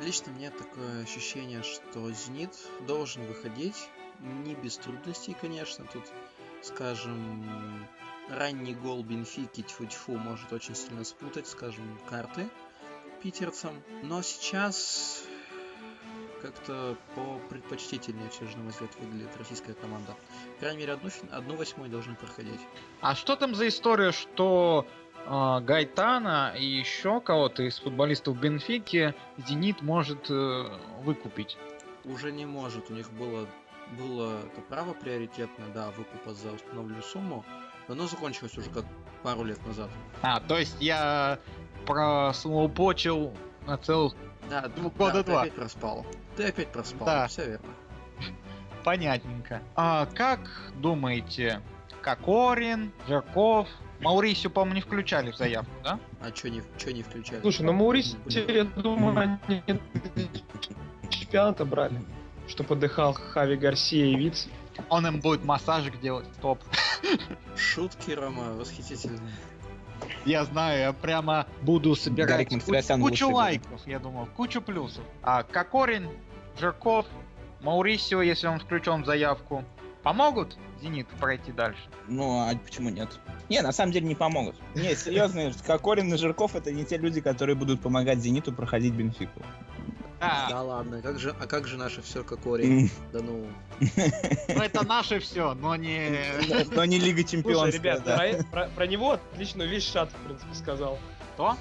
лично мне такое ощущение, что Зенит должен выходить. Не без трудностей, конечно. Тут, скажем, ранний гол Бенфики тьфу-тьфу может очень сильно спутать, скажем, карты питерцам. Но сейчас как-то по предпочтительнее же, на мой взгляд, выглядит российская команда. По крайней мере, одну, одну восьмую должны проходить. А что там за история, что Гайтана и еще кого-то из футболистов Бенфики Зенит может э, выкупить? Уже не может. У них было, было это право приоритетное, да, выкупа за установленную сумму. Но оно закончилось уже как пару лет назад. А, то есть я прослоупочил на целых... Да, Ну, да, года ты два. опять проспал. Ты опять проспал, Да. все верно. Понятненько. А как думаете, Кокорин, Жирков, Маурисио, по-моему, не включали в заявку, да? А чё не, чё не включали? Слушай, ну Маурис, Блин. я думаю, они чемпионата брали. Что подыхал Хави Гарсия и Виц. Он им будет массажик делать, топ. Шутки, Рома, восхитительные. Я знаю, я прямо буду собирать Гарик кучу, кучу лайков, я думаю, кучу плюсов. А Кокорин, Жирков, Маурисио, если он включен в заявку, помогут Зенит пройти дальше? Ну, а почему нет? Не, на самом деле не помогут. Не, серьезно, Кокорин и Жирков это не те люди, которые будут помогать Зениту проходить Бенфику. Да, Да ладно, как же, а как же наше все Кокори? М, Да ну. ну это наше все, но не... Но не Лига Чемпионов. Слушай, ребят, про, него отличную вещь Шат, в принципе, сказал. Что?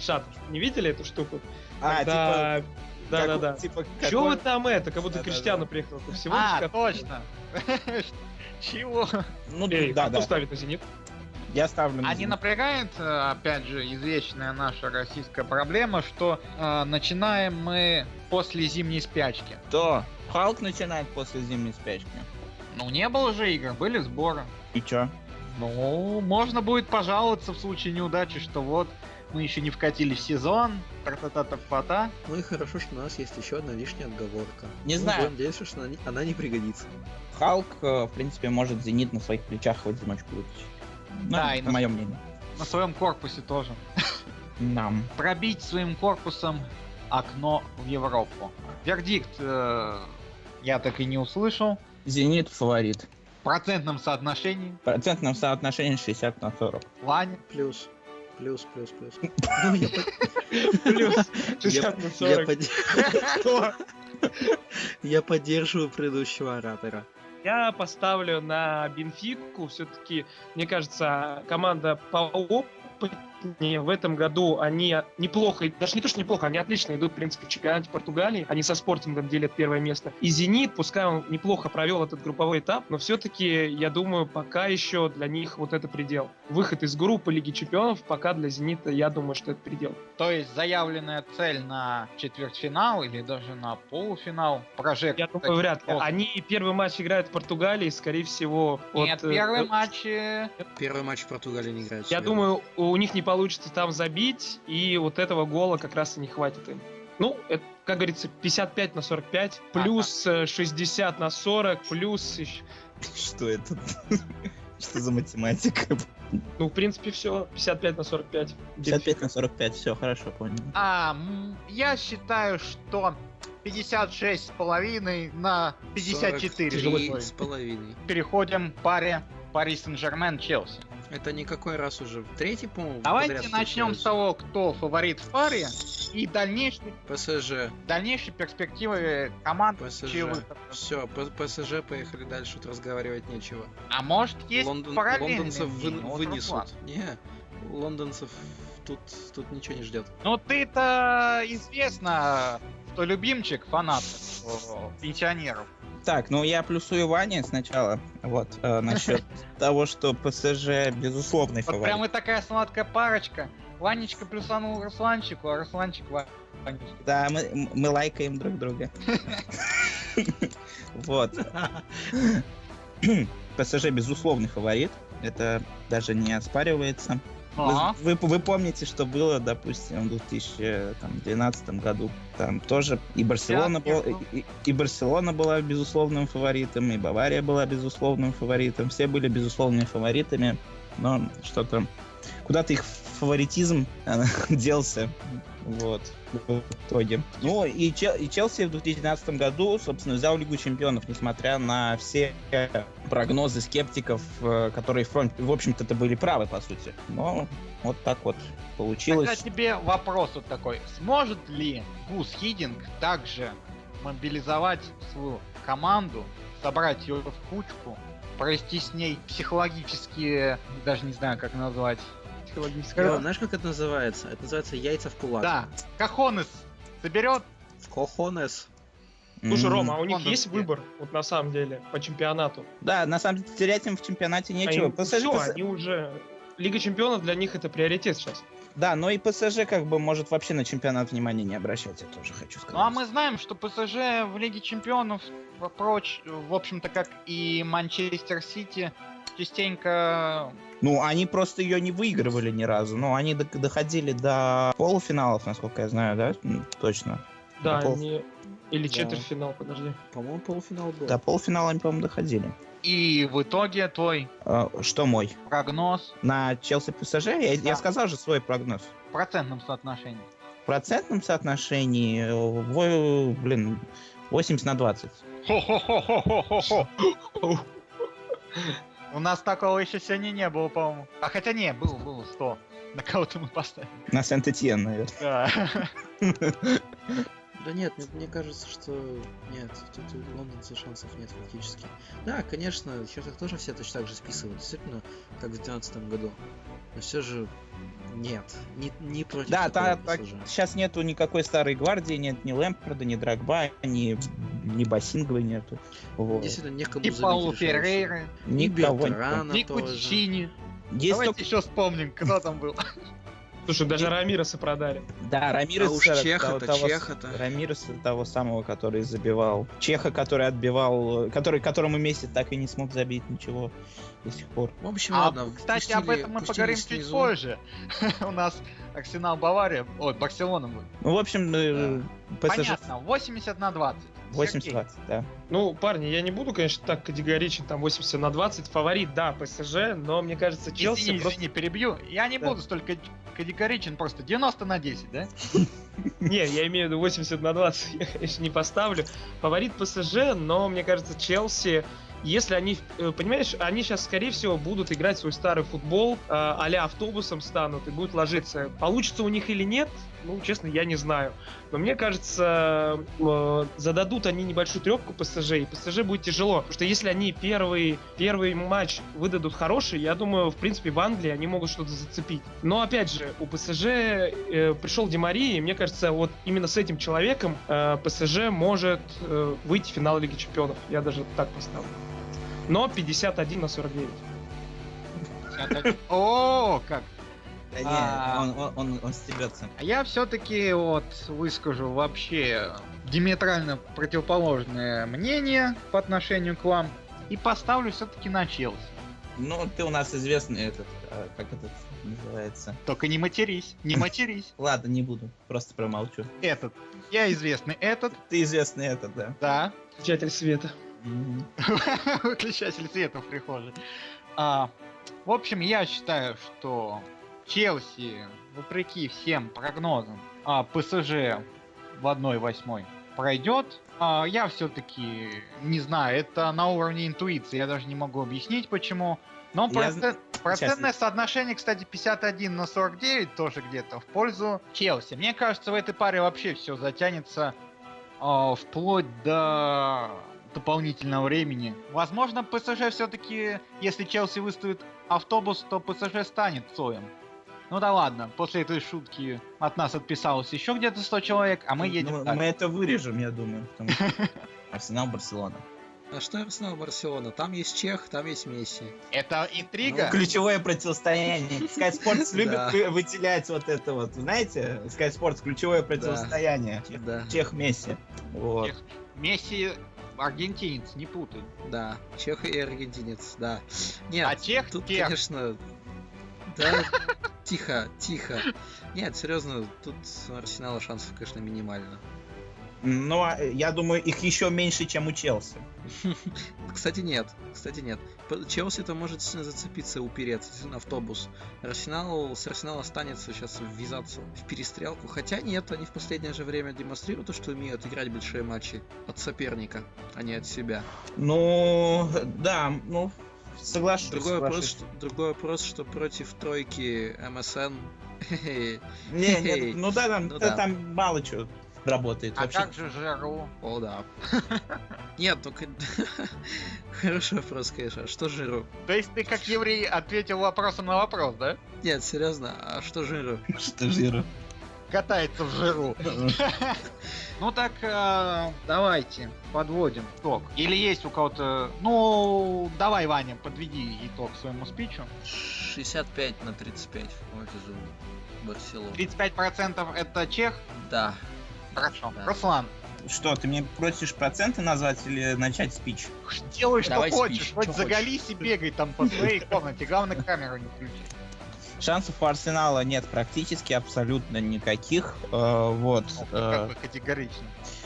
Шат, не видели эту штуку? А, типа... Да, да, да. Типа, Чё вы там это, как будто. Криштиану приехал? Всего А, лишь точно. Чего? Ну, Эй, да, кто да. ставит на Зенит? Я ставлю на А не Зенит. напрягает, э, опять же, извечная наша российская проблема, что э, начинаем мы после зимней спячки. Кто? Халк начинает после зимней спячки. Ну, не было же игр, были сборы. И чё? Ну, можно будет пожаловаться в случае неудачи, что вот мы еще не вкатили в сезон, тра-та-та-та-та. Ну и хорошо, что у нас есть еще одна лишняя отговорка. Не Мы знаю. будем надеяться, что она не, она не пригодится. Халк, э, в принципе, может Зенит на своих плечах в одиночку вытащить. Ну, Да, и это на- мое мнение. На своем корпусе тоже. Нам. Пробить своим корпусом окно в Европу. Вердикт э, я так и не услышал. Зенит фаворит. В процентном соотношении. В процентном соотношении 60 на 40. Ваня. Плюс. Плюс, плюс, плюс. Плюс я- 60 на я 40. под- Я поддерживаю предыдущего оратора. Я поставлю на Бенфику. Все-таки, мне кажется, команда поопытнее. В этом году они неплохо, даже не то, что неплохо, они отлично идут, в принципе, в чемпионате Португалии. Они со спортингом делят первое место. И Зенит, пускай он неплохо провел этот групповой этап, но все-таки, я думаю, пока еще для них вот это предел. Выход из группы Лиги Чемпионов пока для Зенита, я думаю, что это предел. То есть заявленная цель на четвертьфинал или даже на полуфинал. Прожект. Я думаю, вряд ли. Они первый матч играют в Португалии, скорее всего... Нет, вот, э, первый э, матч... Первый матч в Португалии не играет. Я думаю, у них не получится там забить, и вот этого гола как раз и не хватит им. Ну, это, как говорится, 55 на 45, плюс э, 60 на 40, плюс... Что это? Что за математика? Ну, в принципе, все. 55 на 45. 55 на 45, все, хорошо, понял. А, я считаю, что 56 с половиной на 54. 43 с половиной. Переходим к паре Пари Сен-Жермен Челси. Это никакой раз уже третий, по-моему, Давайте начнем с того, кто фаворит в паре и дальнейшие, ПСЖ. дальнейшие перспективы команд. ПСЖ. Все, ПСЖ поехали дальше, тут разговаривать нечего. А может есть Лондон, лондонцев вы- вынесут. Не, лондонцев тут, тут ничего не ждет. Ну ты-то известно кто любимчик фанатов, о, пенсионеров. Так, ну я плюсую Ване сначала, вот, э, насчет того, что ПСЖ безусловный Вот фаворит. прям и такая сладкая парочка. Ванечка плюсанул Русланчику, а Русланчик Ва- Ванечке. Да, мы, мы лайкаем друг друга. Вот. ПСЖ безусловный фаворит. Это даже не оспаривается. Ага. Вы, вы, вы помните, что было, допустим, в 2012 году. Там тоже и Барселона, была, и, и Барселона была безусловным фаворитом, и Бавария была безусловным фаворитом. Все были безусловными фаворитами, но что-то куда-то их фаворитизм э, делся. Вот, в итоге. Ну, и, Чел- и Челси в 2012 году, собственно, взял Лигу Чемпионов, несмотря на все прогнозы скептиков, э, которые, в в общем-то, это были правы, по сути. Но вот так вот получилось. Тогда тебе вопрос вот такой. Сможет ли Гус Хидинг также мобилизовать свою команду, собрать ее в кучку, провести с ней психологические, даже не знаю, как назвать, психологические... Лёва, знаешь, как это называется? Это называется яйца в кулак. Да, Кахонес соберет, Кохонес. Слушай, Рома, а у них есть выбор, вот на самом деле, по чемпионату? Да, на самом деле терять им в чемпионате нечего. Они, ПСЖ, всё, ПС- они уже... Лига чемпионов для них это приоритет сейчас. Да, но и ПСЖ как бы может вообще на чемпионат внимания не обращать, я тоже хочу сказать. Ну а мы знаем, что ПСЖ в Лиге Чемпионов прочь, в общем-то, как и Манчестер Сити, частенько... Ну, они просто ее не выигрывали ни разу. Ну, они до- доходили до полуфиналов, насколько я знаю, да? Точно. Да, Пол- они... Или Да. четвертьфинал, подожди. По-моему, полуфинал был. До полуфинала они, по-моему, доходили. И в итоге твой А, что мой? прогноз На Челси ПСЖ? Я, Да. я сказал же свой прогноз. в процентном соотношении. В процентном соотношении, во- блин, 80 на 20. Хо-хо-хо-хо-хо-хо. У нас такого еще сегодня не было, по-моему. А хотя не, был, был 100. На кого-то мы поставили. На Сент-Этьен, наверное. Да. Да нет, мне, мне кажется, что нет, тут у лондонца шансов нет фактически. Да, конечно, сейчас их тоже все точно так же списывают, действительно, как в 2012 году. Но все же нет, не, не против Да, та- PSG. сейчас нету никакой старой гвардии, нет ни Лэмпорда, ни Драгба, ни, ни Басинговой нету. Вот. Действительно, некому И Паулу решающий. Феррейры, И Никого не Бертрана и тоже. Кучини. Есть Давайте только... еще вспомним, кто там был. Слушай, даже Рамироса продали. Да, Рамирес... А уж Чеха-то, того- Чеха-то. Рамирес того самого, который забивал. Чеха, который отбивал... Который, которому Месси так и не смог забить ничего до сих пор. В общем, А, ладно, кстати, об пустили- этом мы поговорим чуть снизу. позже. У нас Арсенал Бавария, ой, Барселона будет. Ну, в общем, э, ПСЖ Понятно, 80 на 20. 80-20, да. Ну, парни, я не буду, конечно, так категоричен, там 80 на 20. Фаворит, да, ПСЖ, но мне кажется, Челси Извини, просто... извини, перебью. Я не Да. буду столько категоричен, просто 90 на 10, да? Не, я имею в виду 80 на 20, я, конечно, не поставлю. Фаворит ПСЖ, но мне кажется, Челси, если они, э, понимаешь, они сейчас, скорее всего, будут играть свой старый футбол, а-ля автобусом станут и будут ложиться. Получится у них или нет, ну, честно, я не знаю. Но мне кажется, э, зададут они небольшую трепку ПСЖ, и ПСЖ будет тяжело. Потому что если они первый, первый матч выдадут хороший, я думаю, в принципе, в Англии они могут что-то зацепить. Но, опять же, у ПСЖ э, пришел Демари, и мне кажется, вот именно с этим человеком э, ПСЖ может э, выйти в финал Лиги Чемпионов. Я даже так поставлю. Но 51 на 49. О, как! Да не, А. он, он, он, он стебется. А я все-таки вот выскажу вообще диаметрально противоположное мнение по отношению к вам и поставлю все-таки на Челси. Ну, ты у нас известный этот, а, как этот называется. Только не матерись, не матерись. Ладно, не буду, просто промолчу. Этот. Я известный этот, Ты известный этот, да. да. Включатель света. Выключатель света в прихожей. А, в общем, я считаю, что Челси, вопреки всем прогнозам, а ПСЖ в 1-8 пройдет. А, я все-таки не знаю, это на уровне интуиции, я даже не могу объяснить почему. Но Я процент- процентное соотношение, кстати, 51 на 49 тоже где-то в пользу Челси. Мне кажется, в этой паре вообще все затянется а, вплоть до дополнительного времени. Возможно, ПСЖ все-таки, если Челси выставит автобус, то ПСЖ станет Цоем. Ну да ладно, после этой шутки от нас отписалось еще где-то 100 человек, а мы едем Ну, дальше. мы это вырежем, я думаю. потому что Арсенал Барселона. А что Арсенал Барселона? Там есть Чех, там есть Месси. Это интрига? Ключевое противостояние. Sky Sports любит выделять вот это вот. Знаете, Sky Sports ключевое противостояние. Да, Чех Месси. Вот. Чех. Месси аргентинец, не путай. да. Чех и аргентинец, да. Нет, А чех тут, тех. конечно... Да, тихо, тихо. Нет, серьезно, тут Арсенала шансов, конечно, минимально. Но а, я думаю, их еще меньше, чем у Челси. Кстати, нет. Кстати, нет. П- Челси-то может сильно зацепиться упереться действительно, автобус. Арсенал, с Арсенала останется сейчас ввязаться в перестрелку. Хотя нет, они в последнее же время демонстрируют, то, что умеют играть большие матчи от соперника, а не от себя. Ну, да, ну, соглашусь. Другой вопрос, что, другой вопрос, что против тройки МСН... Не, не, ну да, там, Ну да, да. там мало чего работает А вообще. как же Жиру? О, да. Нет, только... Хороший вопрос, конечно. А что Жиру? То есть ты как еврей ответил вопросом на вопрос, да? Нет, серьезно, а что Жиру? Что жира. Катается в жиру. Ну так, э, давайте подводим итог. Или есть у кого-то... Ну, давай, Ваня, подведи итог своему спичу. 65 на 35 в пользу Барселоны. 35% это чех? Да. Хорошо. Да. Руслан, Что, ты мне просишь проценты назвать или начать спич? делай, что Давай хочешь. спич, Хоть что заголись и бегай там по своей комнате. Главное, камеру не включи. Шансов у Арсенала нет практически абсолютно никаких. э, вот. Ну, э, Как бы категорично.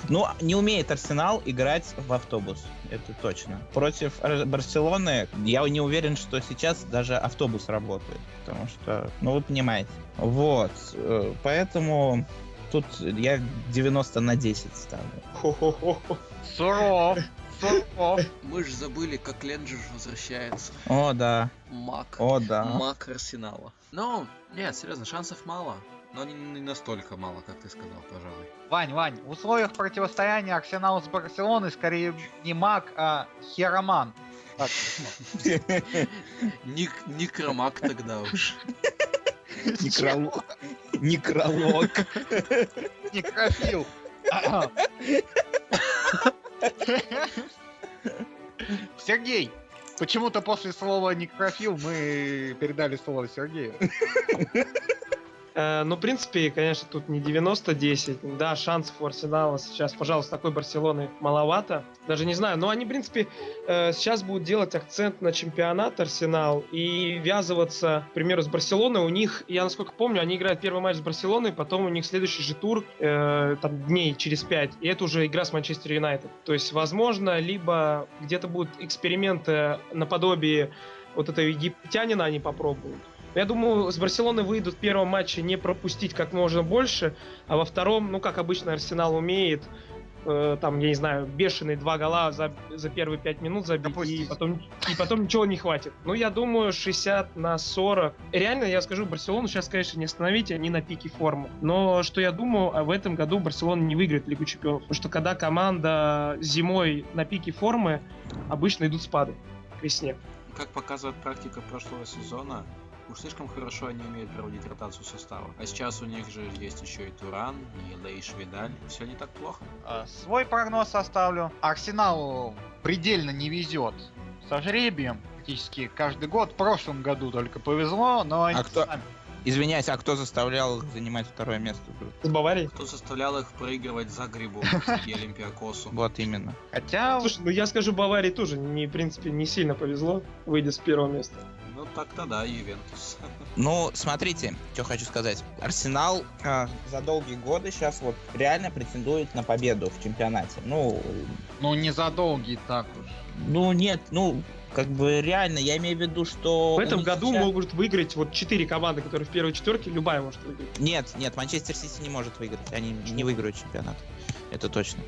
Ну, не умеет Арсенал играть в автобус, это точно. Против Ар- Барселоны я не уверен, что сейчас даже автобус работает, потому что, ну, вы понимаете. Вот, э, поэтому тут я 90 на 10 ставлю. Суров. Мы же забыли, как Ленджер возвращается. О, да, Мак. о, да. Мак Арсенала. Ну, нет, серьезно, шансов мало. Но не, не настолько мало, как ты сказал, пожалуй. Вань, Вань, в условиях противостояния Арсенала с Барселоной скорее не маг, а хероман. Ник, Никромак тогда уж. Некролог. Некролог. некрофил. Сергей, почему-то после слова некрофил мы передали слово Сергею. Э, Ну, в принципе, конечно, тут не 90-10. Да, шансов у Арсенала сейчас, пожалуйста, такой Барселоны маловато. Даже не знаю, но они, в принципе, э, сейчас будут делать акцент на чемпионат Арсенал и ввязываться, к примеру, с Барселоной. У них, я насколько помню, они играют первый матч с Барселоной, потом у них следующий же тур э, там дней через 5. И это уже игра с Манчестер Юнайтед. То есть, возможно, либо где-то будут эксперименты наподобие вот этого египтянина они попробуют. Я думаю, с Барселоны выйдут в первом матче не пропустить как можно больше, а во втором, ну, как обычно Арсенал умеет, э, там, я не знаю, бешеные два гола за, за первые пять минут забить, и потом, и потом ничего не хватит. Ну, я думаю, 60 на 40. Реально, я скажу, Барселону сейчас, конечно, не остановить, они на пике формы. Но что я думаю, а в этом году Барселона не выиграет Лигу Чемпионов. Потому что когда команда зимой на пике формы, обычно идут спады к весне. Как показывает практика прошлого сезона, уж слишком хорошо они умеют проводить ротацию состава. А сейчас у них же есть еще и Туран, и Лейш Видаль. Все не так плохо. А, Свой прогноз оставлю. Арсеналу предельно не везет со жребием. Практически каждый год. В прошлом году только повезло, но они кто- сами- Извиняюсь, а кто заставлял их занимать второе место? С Баварией? Кто заставлял их проигрывать за грибу и Олимпиакосу? Вот именно. Хотя Слушай, ну я скажу, Баварии тоже, не, в принципе, не сильно повезло, выйдя с первого места. Так-то да, Ювентус. Ну, смотрите, что хочу сказать. Арсенал а, за долгие годы сейчас вот реально претендует на победу в чемпионате. Ну, ну не за долгий так уж. ну нет, ну как бы реально, я имею в виду, что... В у этом них году сейчас- могут выиграть вот четыре команды, которые в первой четверке, любая может выиграть. Нет, нет, Манчестер Сити не может выиграть. Они не выиграют чемпионат. Это точно.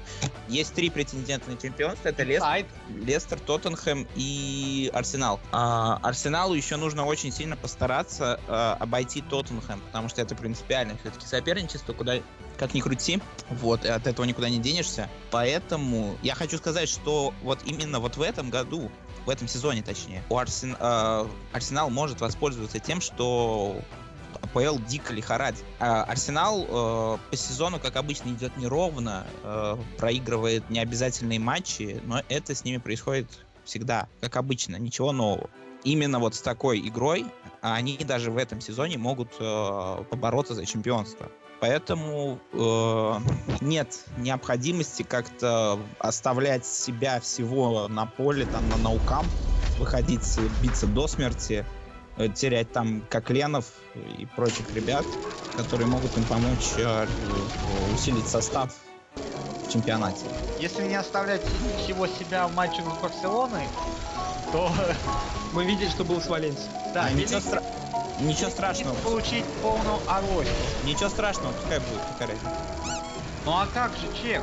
Есть три претендента на чемпионство. Это Лестер. Лестер, Тоттенхэм и Арсенал. А, Арсеналу еще нужно очень сильно постараться а, обойти Тоттенхэм, потому что это принципиально все-таки соперничество, куда как ни крути, вот, и от этого никуда не денешься. Поэтому я хочу сказать, что вот именно вот в этом году, в этом сезоне точнее, у Арсен- а, Арсенал может воспользоваться тем, что АПЛ дико лихорадит. А Арсенал э, по сезону, как обычно, идет неровно, э, проигрывает необязательные матчи, но это с ними происходит всегда, как обычно, ничего нового. Именно вот с такой игрой они даже в этом сезоне могут э, побороться за чемпионство. Поэтому э, нет необходимости как-то оставлять себя всего на поле, там, на наукам, выходить, биться до смерти, терять там Кокленов и прочих ребят, которые могут им помочь э, усилить состав в чемпионате. Если не оставлять всего себя в матче с Барселоной, то Мы видели, что было с Валенсией. да, А, ничего, стра- ничего страшного. получить полную авоську. Ничего страшного, пускай будет какая. Ну а как же Чех?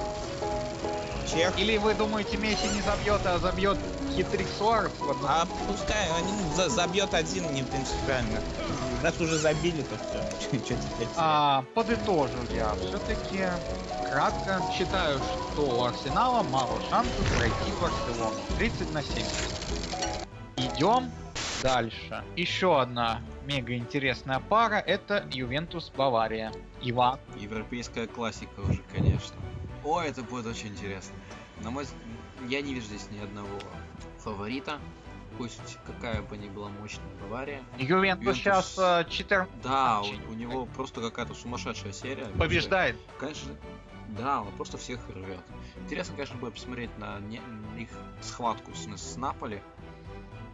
Чех. Или вы думаете, Месси не забьет, а забьет хитрик в одну? А пускай они за- забьет один, не принципиально. Раз уже забили, то все. Что теперь? А, подытожу я. Все-таки кратко считаю, что у Арсенала мало шансов пройти Барселону. 30 на 70. Идем дальше. Еще одна мега интересная пара это Ювентус Бавария. Иван. Европейская классика уже, конечно. О, это будет очень интересно. На мой взгляд, я не вижу здесь ни одного фаворита. Пусть какая бы ни была мощная Бавария. Ювентус Ювентус- сейчас 14 Да, Очень у, у него просто какая-то сумасшедшая серия. побеждает. Конечно, да, он просто всех рвет. Интересно, конечно, будет посмотреть на, не- их схватку с, с Наполи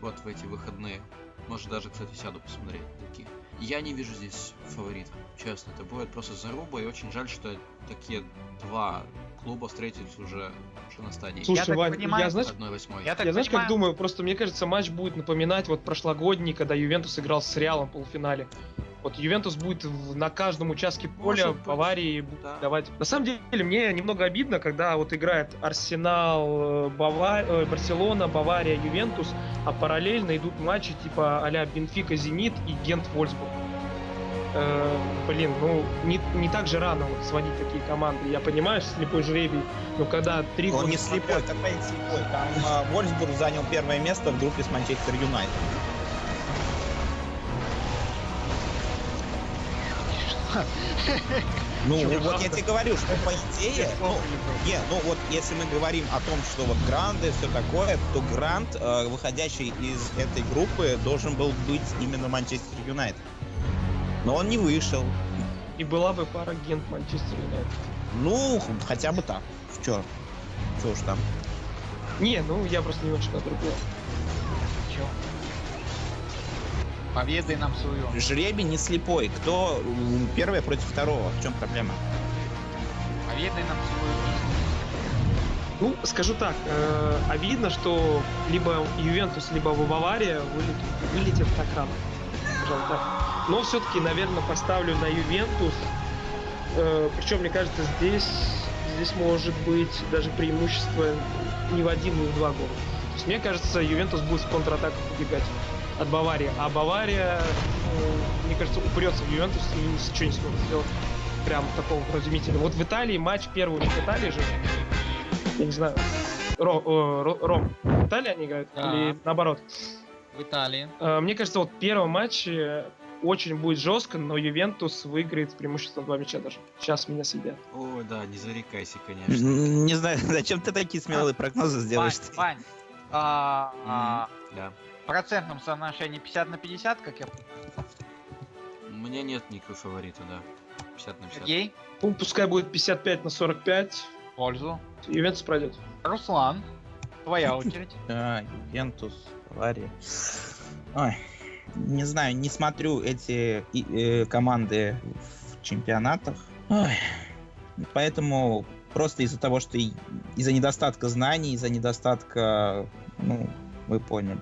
вот в эти выходные. Может даже, кстати, сяду посмотреть такие. Я не вижу здесь фаворита, честно. Это будет просто заруба, и очень жаль, что такие два клуба встретились уже, уже на стадии Слушай, так Вань, понимаю, я знаешь, 1-8. Я так я знаешь, как думаю, просто мне кажется, матч будет напоминать вот прошлогодний, когда Ювентус играл с Реалом в полуфинале. Вот Ювентус будет в- на каждом участке поля Может Баварии да. давать. На самом деле, мне немного обидно, когда вот играет Арсенал, э, Бава- э, Барселона, Бавария, Ювентус, а параллельно идут матчи типа а-ля Бенфика, Зенит и Гент Вольсбург. Э, блин, ну не, не так же рано вот сводить такие команды. Я понимаю, слепой жребий, но когда три Он года не подряд- слепой, какой не слепой. Там а, Вольсбург занял первое место в группе с Манчестер Юнайтед. Ну, Чё, вот я тебе говорю, что по идее, ну, не, ну вот если мы говорим о том, что вот гранды, все такое, то грант, э, выходящий из этой группы, должен был быть именно Манчестер Юнайтед. Но он не вышел. И была бы пара Гент Манчестер Юнайтед. Ну, хотя бы так. Чё? Чё уж там. Не, ну я просто не очень на другое. Чё? Поведай нам свою. Жребий не слепой. Кто м, первый против второго? В чем проблема? Поведай нам свою Ну, скажу так, э, а видно, что либо Ювентус, либо Бавария вылетят, вылетят так рано. Пожалуй, так. Но все-таки, наверное, поставлю на Ювентус. Э, причем, мне кажется, здесь, здесь может быть даже преимущество не в один, не в два гола. То есть, мне кажется, Ювентус будет в контратаках убегать от Баварии. А Бавария, э, мне кажется, упрется в Ювентус и ничего не сможет сделать. Прям такого вразумительного. Вот в Италии матч первый у них в Италии же. Я не знаю. Ро, о, Ро- Ром, в Италии они играют? Да. Или наоборот? в Италии. Э, Мне кажется, вот первый матч э, очень будет жестко, но Ювентус выиграет с преимуществом два мяча даже. Сейчас меня съедят. О, да, не зарекайся, конечно. Не знаю, зачем ты такие смелые прогнозы Вань, сделаешь? Вань, а, а, Да. в процентном соотношении 50 на 50, как я понимаю, У меня нет никакого фаворита, да. 50 на 50. Сергей, Ну, пускай будет 55 на 45. в пользу. Ювентус пройдет. Руслан, твоя очередь. Да, Ювентус, Бавария. Ой, не знаю, не смотрю эти э, команды в чемпионатах. Ой, поэтому просто из-за того, что из-за недостатка знаний, из-за недостатка, ну, вы поняли.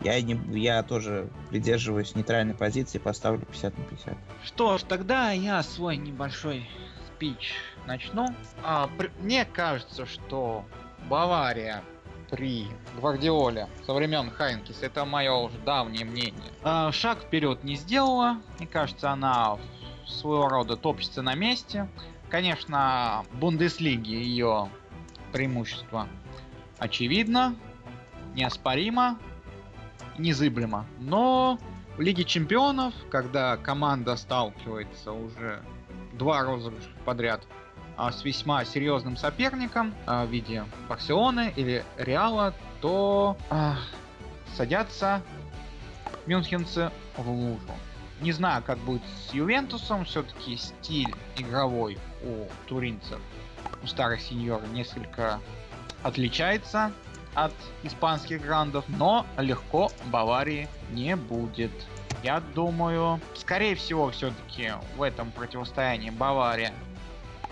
Я, не, я тоже придерживаюсь нейтральной позиции, поставлю 50 на 50. Что ж, тогда я свой небольшой спич начну. А, при- мне кажется, что Бавария при Гвардиоле со времен Хайнкис, это мое уже давнее мнение, а, шаг вперед не сделала. Мне кажется, она своего рода топчется на месте. Конечно, в Бундеслиге ее преимущество очевидно, неоспоримо, незыблемо. Но В Лиге Чемпионов, когда команда сталкивается уже два розыгрыша подряд с весьма серьезным соперником а, в виде Барселоны или Реала, то а, садятся мюнхенцы в лужу. Не знаю, как будет с Ювентусом, все-таки стиль игровой у туринцев, у старых сеньоров несколько отличается от испанских грандов, но легко Баварии не будет. Я думаю, скорее всего, все-таки в этом противостоянии Бавария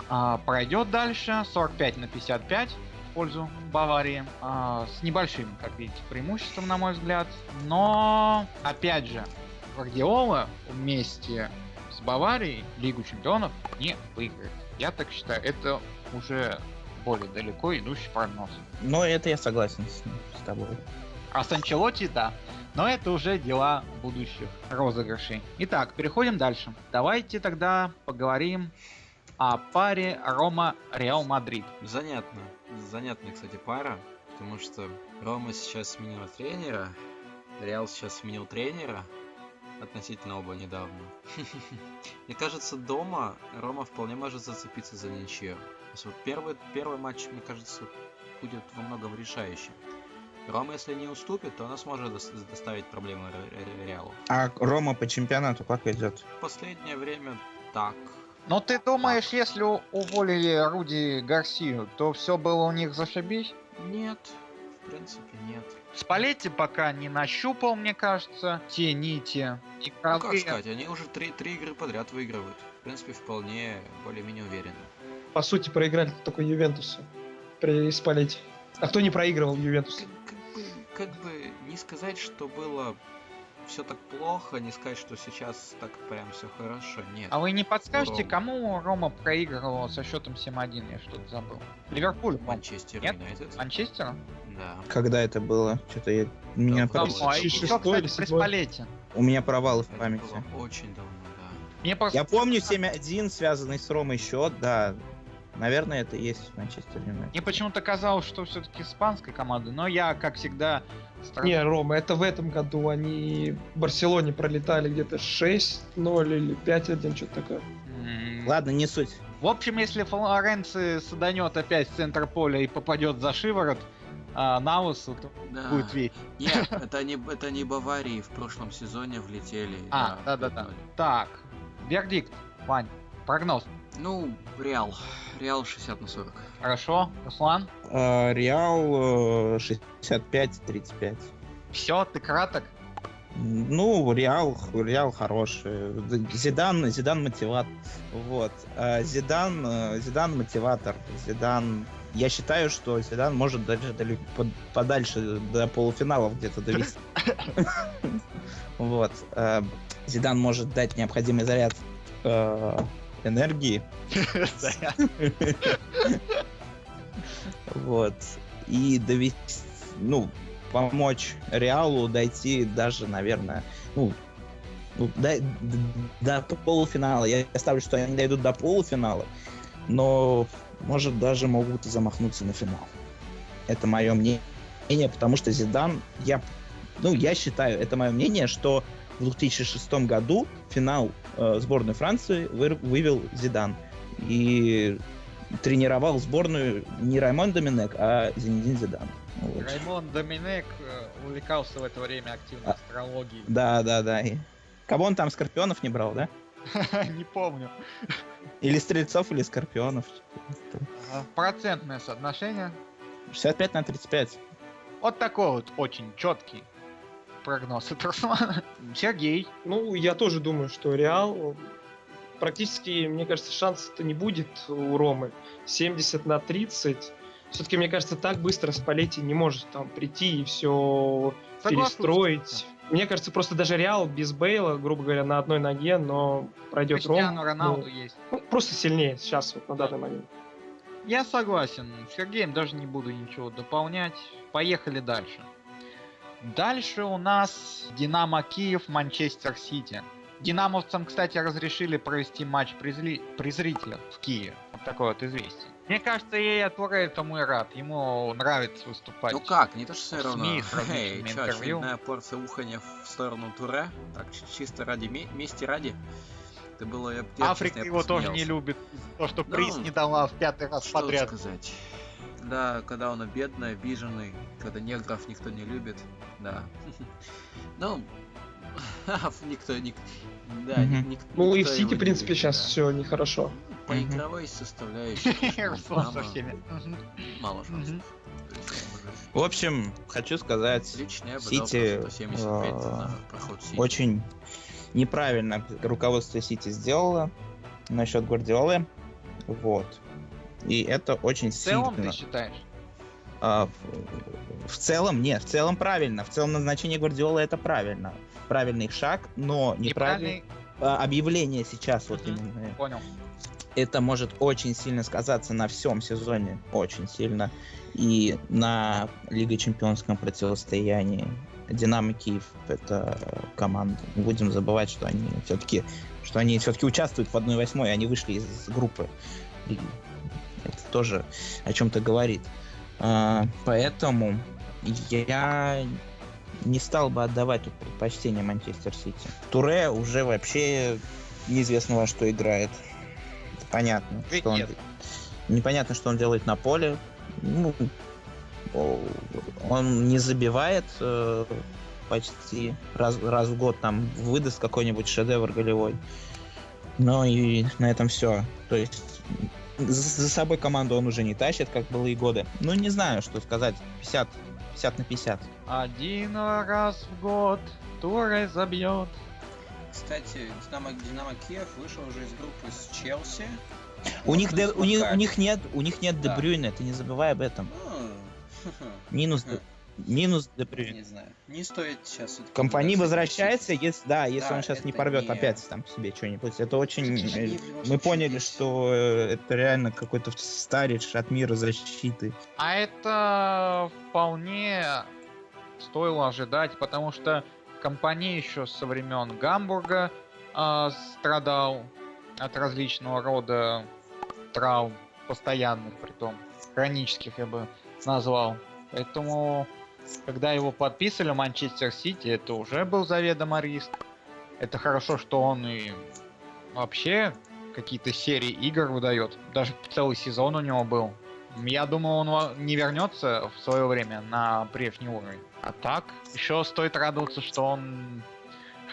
а, пройдет дальше 45 на 55 в пользу Баварии а, с небольшим, как видите, преимуществом, на мой взгляд. Но, опять же, Гвардиола вместе с Баварией Лигу Чемпионов не выиграет. Я так считаю, это уже более далеко идущий прогноз. Но это я согласен с, с тобой. А с Анчелотти, да. Но это уже дела будущих розыгрышей. Итак, переходим дальше. Давайте тогда поговорим о паре Рома-Реал Мадрид. Занятно. Занятная, кстати, пара. Потому что Рома сейчас сменила тренера, Реал сейчас сменил тренера, относительно оба недавно. Мне кажется, дома Рома вполне может зацепиться за ничью. Первый, первый матч, мне кажется, будет во многом решающим. Рома, если не уступит, то она сможет дос- доставить проблемы Ре- Ре- Реалу. А Рома по чемпионату как идет? В последнее время так. Но ты думаешь, если уволили Руди Гарсию, то все было у них зашибись? Нет, в принципе, нет. Спалетти пока не нащупал, мне кажется, те нити. Ну как сказать, они уже три, три игры подряд выигрывают. В принципе, вполне более-менее уверенно. По сути, проиграли только Ювентусу при Спалете. А кто не проигрывал Ювентусу? Как, как бы, как бы не сказать, что было все так плохо, не сказать, что сейчас так прям все хорошо. Нет. А вы не подскажете, Рома. кому Рома проигрывал со счетом 7-1? Я что-то забыл. Ливерпуль. Манчестер Нет? Юнайтед. Манчестера? Да. Когда это было? Что-то я... Меня, Да, кстати, при седьмой? Спалетти. У меня провалы в Это памяти. было очень давно, да. Мне просто... Я помню 7-1, связанный с Ромой счет, да. Наверное, это и есть Манчестер Юнайтед. Мне почему-то казалось, что все-таки испанская команда, но я, как всегда, стар- Не, Рома, это в этом году они в Барселоне пролетали где-то 6-0 или 5-1, что-то такое. М, Ладно, не суть. В общем, если Флоренци саданет опять в центр поля и попадет за шиворот а, то Да. будет ведь. Нет, это не, это не Баварии в прошлом сезоне влетели. А, да-да-да. 5-0. Так, вердикт, Вань, прогноз. Ну, Реал. Реал 60 на 40. Хорошо, Руслан? Э, Реал э, 65-35. Все, ты краток? Ну, Реал, Реал хороший. Зидан, Зидан мотиват. Вот. А Зидан, э, Зидан мотиватор. Зидан. Я считаю, что Зидан может даже под- подальше до полуфиналов где-то довести. Вот. Э, Зидан может дать необходимый заряд э, энергии. Вот. И довести, ну, помочь Реалу дойти даже, наверное, ну, ну, до, до полуфинала. Я ставлю, что они дойдут до полуфинала, но, может, даже могут и замахнуться на финал. Это мое мнение, потому что Зидан, я, ну, я считаю, это мое мнение, что в 2006 году финал э, сборной Франции выр- вывел Зидан. И тренировал сборную не Раймон Доминек, а Зинедин Зидан. Вот. Раймон Доминек э, увлекался в это время активно А. астрологией. Да, да, да. И... Кого он там, Скорпионов не брал, да? Не помню. Или Стрельцов, или Скорпионов. Процентное соотношение. 65 на 35. Вот такой вот очень четкий прогноз от Руслана. Сергей. Ну, я тоже думаю, что Реал практически, мне кажется, шансов-то не будет у Ромы. 70 на 30. Все-таки, мне кажется, так быстро Спалетти не может там прийти и все Соглашусь. перестроить. Мне кажется, просто даже Реал без Бейла, грубо говоря, на одной ноге, но пройдет Криштиану Ром. Роналду есть. ну, просто сильнее сейчас, вот на данный момент. Я согласен. С Сергеем даже не буду ничего дополнять. Поехали дальше. Дальше у нас Динамо Киев, Манчестер Сити. Динамовцам, кстати, разрешили провести матч при, зли- при зрителях в Киеве. Вот такое вот известие. Мне кажется, я Туре тому и рад. Ему нравится выступать. Ну как, не то что все равно. СМИ Эй, различными чё, очередная порция уханья в сторону Туре? Так, чи- чисто ради ме- мести ради? Это было... Я, Африка честно, я его тоже не посмеялся. любит. То, что Ну, приз не дала в пятый раз Что подряд. сказать? Да, когда он бедный, обиженный, когда негров никто не любит, да. Ну, никто, ник, да, Мгм. ник- Ну и в никто Сити, в принципе, сейчас все нехорошо. По Мгм. игровой составляющей, мало шансов. В общем, хочу сказать, Лично я бы Сити, дал 175 а, Сити. очень неправильно руководство Сити сделало насчет Гвардиолы. Вот. И это очень В целом, сильно. ты считаешь? А, в, в целом, нет, в целом правильно. В целом назначение Гвардиолы это правильно. Правильный шаг, но. Неправильный? а, Объявление сейчас вот именно. Понял. Это может очень сильно сказаться на всем сезоне. Очень сильно. И на Лига Чемпионском противостоянии. Динамо Киев это команда. Не будем забывать, что они все-таки что они все-таки участвуют в 1-8, они вышли из группы. Это тоже о чем-то говорит. А, поэтому я не стал бы отдавать тут предпочтение Манчестер Сити. Туре уже вообще неизвестно во что играет. Понятно, Ведь что он... нет. Непонятно, что он делает на поле. Ну, он не забивает э, почти раз, раз в год там выдаст какой-нибудь шедевр голевой. Но и на этом все. То есть за, за собой команду он уже не тащит, как было и годы. Ну, не знаю, что сказать. 50, 50 на 50. Один раз в год Туре забьет. Кстати, Динамо, Динамо Киев вышел уже из группы с Челси. У них, Де- у, них, у них нет, у них нет Да. Дебрюйна, ты не забывай об этом. Ну, Минус, Хм. Минус Дебрюйн. не знаю. Не стоит сейчас... вот Компания возвращается, если да, если Да, он сейчас не порвет не- опять там себе что-нибудь. Это очень. Э, любом Мы поняли, есть. что э, это реально какой-то старич от мира защиты. А это вполне стоило ожидать, потому что компания еще со времен Гамбурга а, страдал от различного рода травм, постоянных, притом хронических я бы назвал. Поэтому, когда его подписывали в Манчестер Сити, это уже был заведомо риск. Это хорошо, что он и вообще какие-то серии игр выдает. Даже целый сезон у него был. Я думаю, он не вернется в свое время на прежний уровень. А так, еще стоит радоваться, что он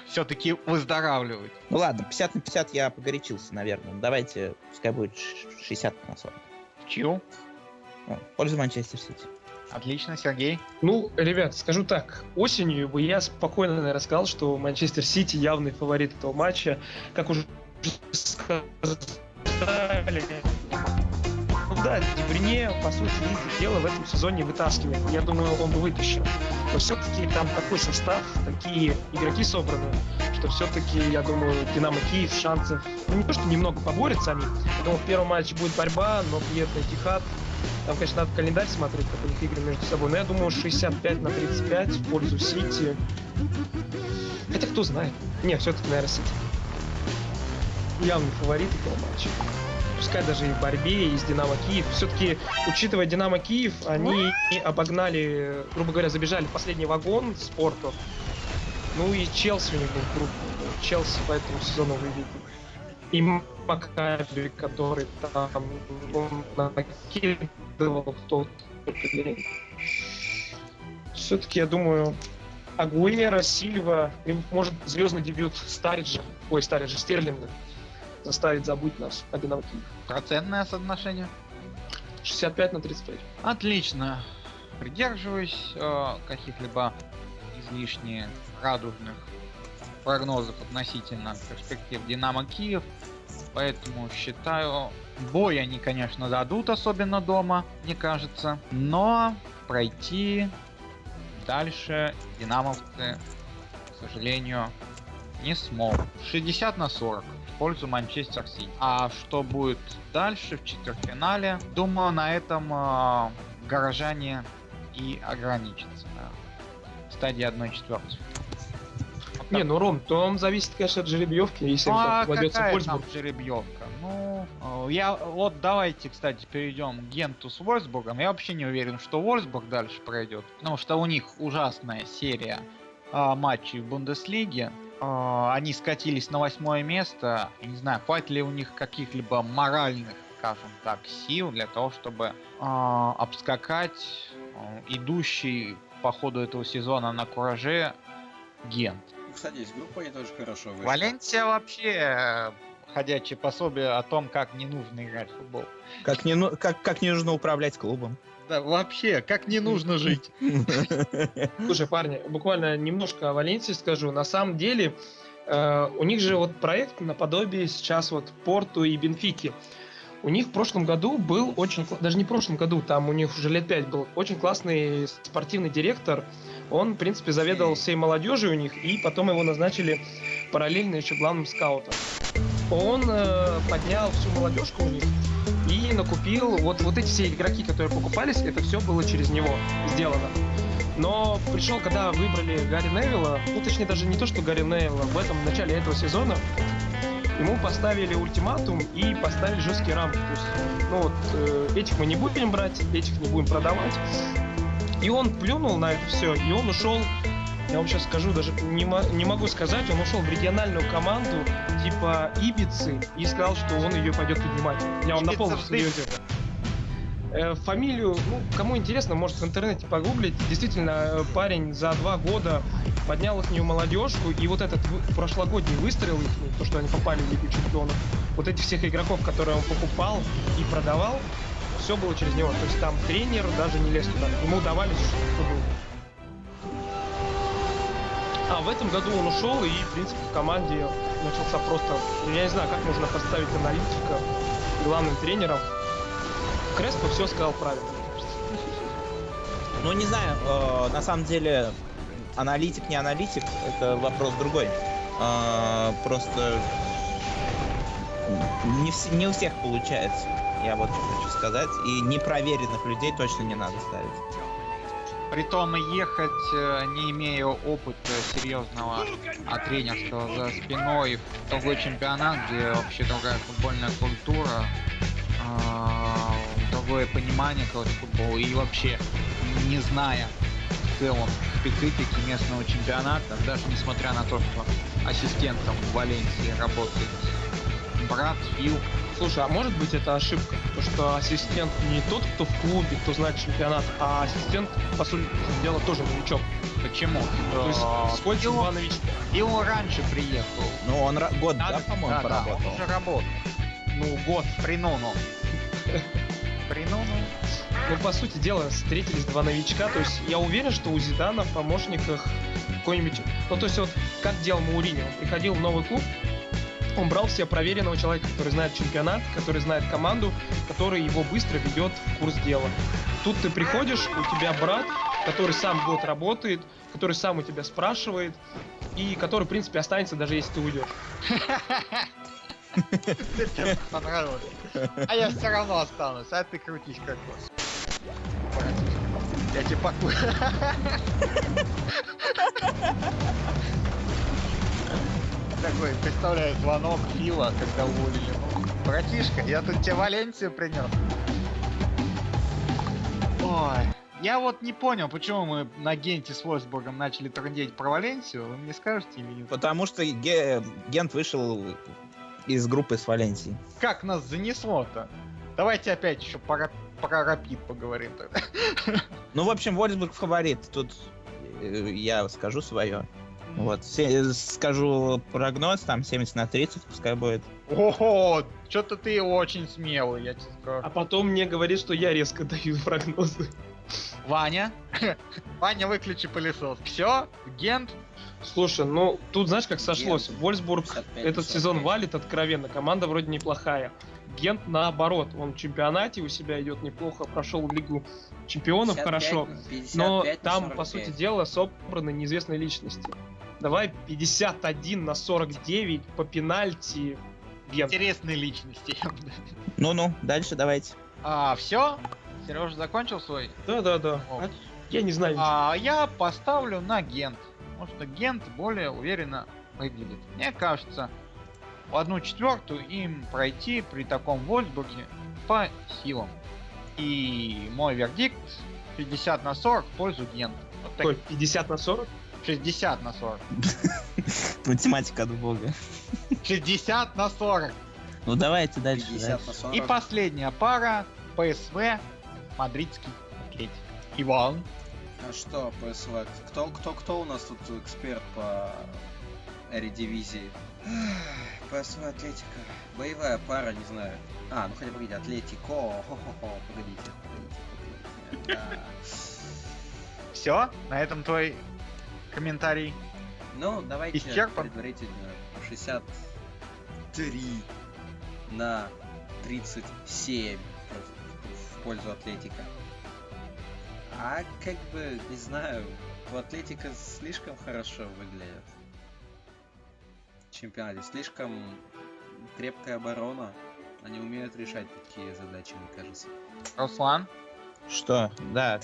все-таки выздоравливает. Ну ладно, 50 на 50 я погорячился, наверное. Давайте, пускай будет ш- 60 на 40. В чью? Ну, пользу Манчестер Сити. Отлично, Сергей. Ну, ребят, скажу так, осенью бы я спокойно, наверное, что Манчестер Сити явный фаворит этого матча. Как уже сказали, да, Дебрине, по сути, их дело в этом сезоне вытаскивает. Я думаю, он бы вытащил. Но все-таки там такой состав, такие игроки собраны, что все-таки, я думаю, Динамо Киев шансов, ну не то, что немного поборются они. Я думаю, в первом матче будет борьба, но приятный Тихат. Там, конечно, надо календарь смотреть, как у них игры между собой. Но я думаю, 65 на 35 в пользу Сити. Хотя кто знает. Не, все-таки, наверное, Сити. Явный фаворит этого матча. Пускай даже и в борьбе, и с Динамо Киев. Все-таки, учитывая Динамо Киев, они обогнали, грубо говоря, забежали в последний вагон спорту. Ну и Челси у них был крупный. Челси по этому сезону выведен. И Макаби, который там он накидывал в тот день. Все-таки, я думаю, Агуэра, Сильва, и, может, звездный дебют Стариджа, ой, Стариджа, Стерлинга, заставит забыть нас о. Процентное соотношение. 65 на 35. Отлично. Придерживаюсь э, каких-либо излишне радужных прогнозов относительно перспектив Динамо Киев. Поэтому считаю, бой они, конечно, дадут, особенно дома, мне кажется. Но пройти дальше динамовцы, к сожалению, не смогут. 60 на 40 в пользу Манчестер Сити. А что будет дальше в четвертьфинале? Думаю, на этом э, горожане и ограничатся. да. В стадии 1 четвертой. Не, ну Ром, то зависит, конечно, от жеребьевки, если Ну, а там кладется какая Вольсбург. там жеребьевка? Ну, э, я вот давайте, кстати, перейдем к Генту с Вольсбургом. Я вообще не уверен, что Вольсбург дальше пройдет, потому что у них ужасная серия а, матчей в Бундеслиге. А, они скатились на восьмое место. Не знаю, хватит ли у них каких-либо моральных, скажем так, сил для того, чтобы а, обскакать а, идущий по ходу этого сезона на кураже Гент. Кстати, из группы они тоже хорошо вышли. Валенсия вообще э, ходячее пособие о том, как не нужно играть в футбол. Как не, ну- как, как не нужно управлять клубом. Да, вообще, как не нужно жить. Слушай, парни, буквально немножко о Валенсии скажу. На самом деле, э, у них же вот проект наподобие сейчас вот Порту и Бенфики. У них в прошлом году был очень... Даже не в прошлом году, там у них уже лет пять был очень классный спортивный директор. Он, в принципе, заведовал всей молодежью у них, и потом его назначили параллельно еще главным скаутом. Он э, поднял всю молодежку у них и накупил вот, вот эти все игроки, которые покупались, это все было через него сделано. Но пришел, когда выбрали Гарри Невилла, ну точнее даже не то, что Гарри Невилла, в этом в начале этого сезона ему поставили ультиматум и поставили жесткие рамки. То есть, ну вот, э, этих мы не будем брать, этих не будем продавать. И он плюнул на это все, и он ушел, я вам сейчас скажу, даже не, не могу сказать, он ушел в региональную команду типа Ибицы и сказал, что он ее пойдет поднимать. Я вам на полном серьезе. Э, Фамилию, ну, кому интересно, может в интернете погуглить. Действительно, э, парень за два года поднял их молодежку, и вот этот прошлогодний выстрел их, то, что они попали в Лигу Чемпионов, вот этих всех игроков, которые он покупал и продавал, все было через него. То есть там тренер даже не лез туда. Ему давали, что было. А в этом году он ушел, и, в принципе, в команде начался просто... Я не знаю, как можно поставить аналитика главным тренером. Креспо все сказал правильно. Ну, не знаю, э, на самом деле, аналитик, не аналитик, это вопрос другой. Э, просто не, вс- не у всех получается, я вот что хочу сказать. И непроверенных людей точно не надо ставить. Притом и ехать, э, не имея опыта серьезного а тренерского за спиной в другой чемпионат, где вообще другая футбольная культура, а, другое понимание короче, футбола и вообще не зная в целом специфики местного чемпионата, даже несмотря на то, что ассистентом в Валенсии работает брат Фил, Слушай, а может быть это ошибка? То, что ассистент не тот, кто в клубе, кто знает чемпионат, а ассистент, по сути дела, тоже новичок. Почему? То есть А, два новичка? Фил раньше приехал. Ну, он год, да, по-моему, да, да, поработал? он уже работал. Ну, год. При Нуну. При Нуну. Ну, по сути дела, встретились два новичка. То есть я уверен, что у Зидана в помощниках какой-нибудь... Ну, то есть вот как делал Мауриньо. Он приходил в новый клуб, он брал себе проверенного человека, который знает чемпионат, который знает команду, который его быстро ведет в курс дела. Тут ты приходишь, у тебя брат, который сам год работает, который сам у тебя спрашивает, и который, в принципе, останется, даже если ты уйдешь. А я все равно останусь, а ты крутись как вот. Я тебе пакую. Такой, представляю, звонок Фила, когда уволили. Братишка, я тут тебе Валенсию принес. Ой, я вот не понял, почему мы на Генте с Вольсбургом начали трындеть про Валенсию. Вы мне скажете или нет? Потому что Ге- Гент вышел из группы с Валенсией. Как нас занесло-то? Давайте опять еще про, про Рапид поговорим тогда. Ну, в общем, Вольсбург фаворит. Тут э, я скажу свое. Вот, се- скажу прогноз, там 70 на 30 пускай будет. Ого, что-то ты очень смелый, я тебе А скажу. потом мне говорит, что я резко даю прогнозы. Ваня? Ваня, выключи пылесос. Все, Гент, Слушай, ну тут знаешь, как сошлось. Гент. Вольсбург 55, этот сезон 45. валит откровенно. Команда вроде неплохая. Гент наоборот, он в чемпионате у себя идет неплохо, прошел Лигу Чемпионов 55, хорошо, 55 но там, по 45. сути дела, собраны неизвестные личности. Давай 51 на 49 по пенальти Гент. интересные личности. Ну-ну, дальше давайте. А, все? Сережа закончил свой? Да-да-да. О. А Я не знаю. А, я поставлю на Гент. потому что Гент более уверенно выглядит. Мне кажется, в одну четвертую им пройти при таком Вольсбурге по силам. И мой вердикт 50 на 40 в пользу Гента. Вот так, Ой, 50 на 40? 60 на 40. Математика от бога. 60 на 40. Ну давайте дальше. 50 дальше. на 40. И последняя пара ПСВ Мадридский Атлетик. Иван. А что, ПСВ? Кто, кто, кто у нас тут эксперт по эредивизии? ПСВ Атлетика. Боевая пара, не знаю. А, ну хотя бы погодите, Атлетико. Хо-хо-хо, погодите, погодите, погодите. Да. Все, на этом твой комментарий. Ну, давайте Исчерпан? предварительно 63 на 37 в- в пользу Атлетика. А как бы, не знаю, у Атлетика слишком хорошо выглядит. В чемпионате слишком крепкая оборона. Они умеют решать такие задачи, мне кажется. Руслан. Что? Да.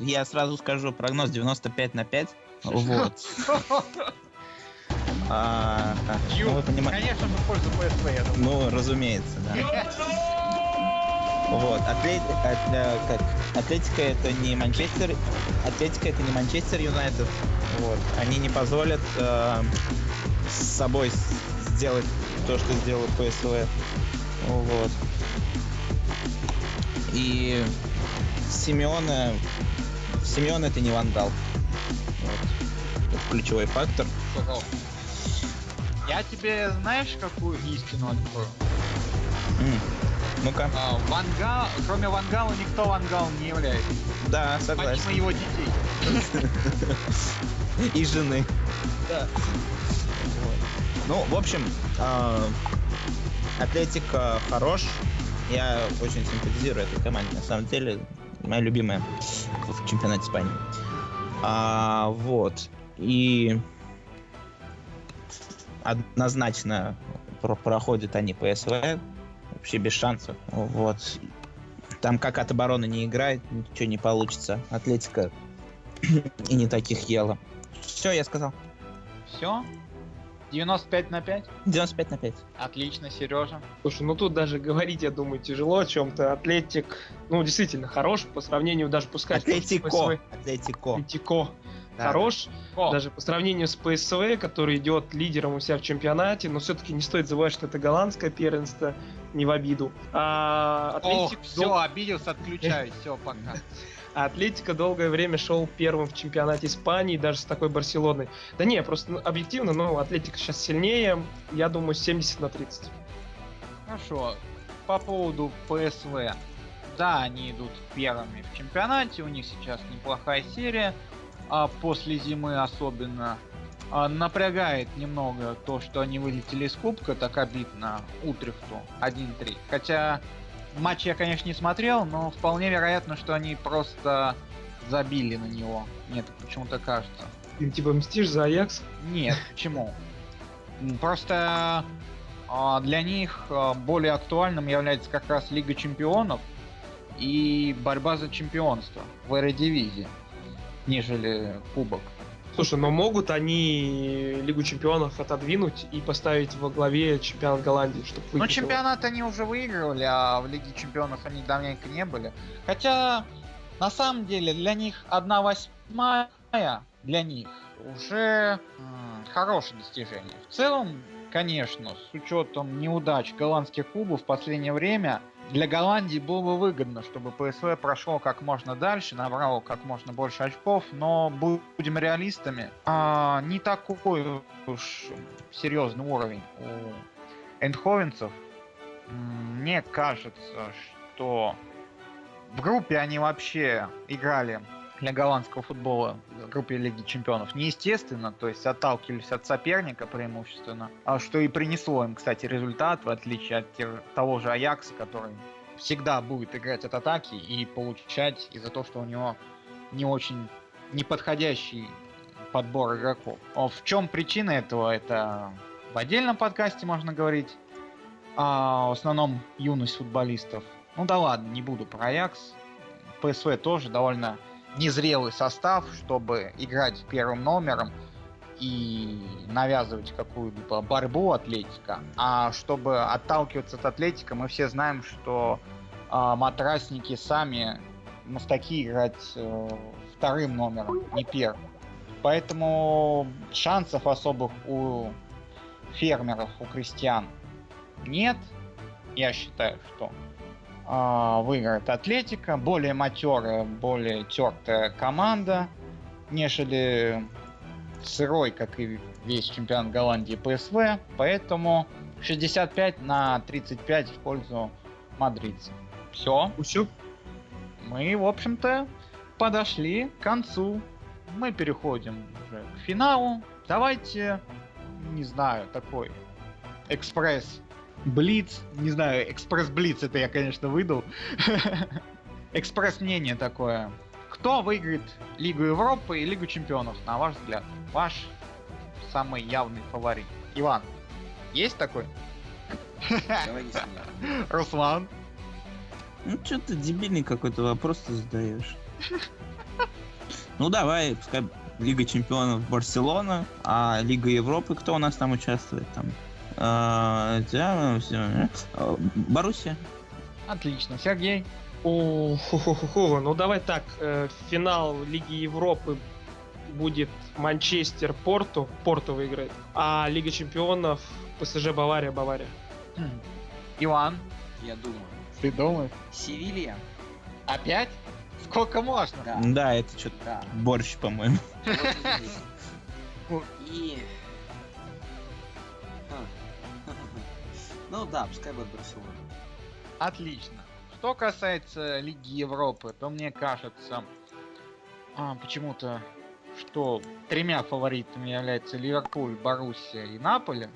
Я сразу скажу прогноз 95 на 5. Вот. А, Ю, ну. Конечно же, в пользу ПСВ, я думаю. Ну, разумеется, да. Вот, Атлет- Атля- как? Атлетика это не Манчестер, Атлетика это не Манчестер Юнайтед. Вот, они не позволят э, с собой сделать то, что сделал ПСВ. Вот. И Симеона, Симеон это не вандал. Вот. Это ключевой фактор. Я тебе знаешь, какую истину открою? Ну-ка, А, Вангал, кроме Вангала, никто Вангал не является. да, Помимо согласен. его детей. И жены. Да. Ну, в общем, а, Атлетика хорош. Я очень симпатизирую этой команде. На самом деле, моя любимая в чемпионате Испании. А, вот. И однозначно про- проходят они ПСВ. Вообще без шансов. Вот. Там как от обороны не играет, ничего не получится. Атлетика и не таких ела. Все, я сказал. Все? 95 на 5? 95 на 5. Отлично, Сережа. Слушай, ну тут даже говорить, я думаю, тяжело о чем-то. Атлетик, ну, действительно, хорош по сравнению даже с Атлетико. Атлетико. Атлетико. Да. Хорош, О, даже по сравнению с ПСВ, который идет лидером у себя в чемпионате, но все-таки не стоит забывать, что это голландское первенство, не в обиду. А Ох, Атлетик все, дол- обиделся, отключаюсь, все, пока. Атлетика долгое время шел первым в чемпионате Испании, даже с такой Барселоной. Да не, просто ну, объективно, ну, Атлетика сейчас сильнее, я думаю, 70 на 30. Хорошо. По поводу ПСВ. Да, они идут первыми в чемпионате, у них сейчас неплохая серия, а после зимы особенно. А, напрягает немного то, что они вылетели из кубка, так обидно Утрехту 1-3. Хотя матч я, конечно, не смотрел, но вполне вероятно, что они просто забили на него. Мне так почему-то кажется. Ты типа мстишь за Аякс? Нет, почему? Просто а, для них а, более актуальным является как раз Лига Чемпионов и борьба за чемпионство в Эредивизии, нежели Кубок. Слушай, но могут они Лигу Чемпионов отодвинуть и поставить во главе чемпионат Голландии, чтобы Но чемпионат они уже выигрывали, а в Лиге Чемпионов они давненько не были. Хотя, на самом деле, для них одна восьмая, для них уже м, хорошее достижение. В целом, конечно, с учетом неудач голландских клубов в последнее время, для Голландии было бы выгодно, чтобы ПСВ прошло как можно дальше, набрало как можно больше очков, но будем реалистами, а, не такой уж серьезный уровень у эндховенцев. Мне кажется, что в группе они вообще играли для голландского футбола в группе Лиги Чемпионов неестественно, то есть отталкивались от соперника преимущественно, а что и принесло им, кстати, результат, в отличие от того же Аякса, который всегда будет играть от атаки и получать из-за того, что у него не очень неподходящий подбор игроков. А В чем причина этого? Это в отдельном подкасте можно говорить. А, в основном юность футболистов. Ну да ладно, не буду про Аякс. ПСВ тоже довольно незрелый состав, чтобы играть первым номером. и навязывать какую-либо борьбу Атлетика, а чтобы отталкиваться от Атлетика, мы все знаем, что а, матрасники сами мастаки играть э, вторым номером, не первым. Поэтому шансов особых у фермеров, у крестьян нет. Я считаю, что выиграет Атлетика. Более матерая, более тертая команда, нежели сырой, как и весь чемпионат Голландии ПСВ. Поэтому 65 на 35 в пользу мадридцев. Все. Все. Мы, в общем-то, подошли к концу. Мы переходим уже к финалу. Давайте, не знаю, такой экспресс Блиц, не знаю, экспресс-блиц это я, конечно, выдал. Экспресс-мнение такое. Кто выиграет Лигу Европы и Лигу Чемпионов, на ваш взгляд? Ваш самый явный фаворит. Иван, есть такой? Говори с ним. Руслан? Ну, что ты дебильный какой-то вопрос ты задаешь. Ну, давай, пускай Лига Чемпионов Барселона, а Лига Европы, кто у нас там участвует? Там Боруссия. Отлично. Сергей? О, ху-ху-ху-ху. Ну давай так, э, финал Лиги Европы будет Манчестер Порту, Порту выиграет, а Лига Чемпионов ПСЖ Бавария, Бавария. Хм. Иван? Я думаю. Ты думаешь? Севилья? Опять? Сколько можно? Да. Да, это что-то Да. борщ, по-моему. И... Ну да, пускай будет Барселона. Отлично. Что касается Лиги Европы, то мне кажется, а, почему-то, что тремя фаворитами являются Ливерпуль, Боруссия и Наполе.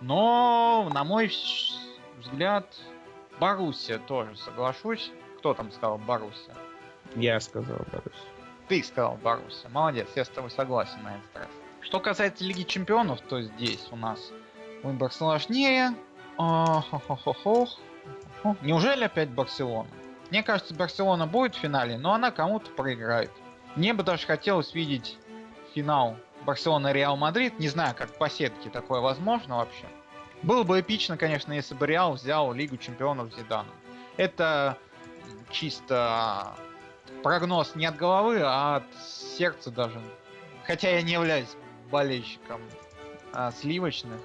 Но, на мой взгляд, Боруссия тоже соглашусь. Кто там сказал Боруссия? Я сказал Боруссия. Ты сказал Боруссия. Молодец, я с тобой согласен на этот раз. Что касается Лиги Чемпионов, то здесь у нас выбор сложнее. А, хо-хо-хо-хо. Хо. Неужели опять Барселона? Мне кажется, Барселона будет в финале, но она кому-то проиграет. Мне бы даже хотелось видеть финал Барселона-Реал Мадрид. Не знаю, как по сетке такое возможно вообще. Было бы эпично, конечно, если бы Реал взял Лигу Чемпионов Зиданом. Это чисто прогноз не от головы, а от сердца даже. Хотя я не являюсь болельщиком а, сливочных.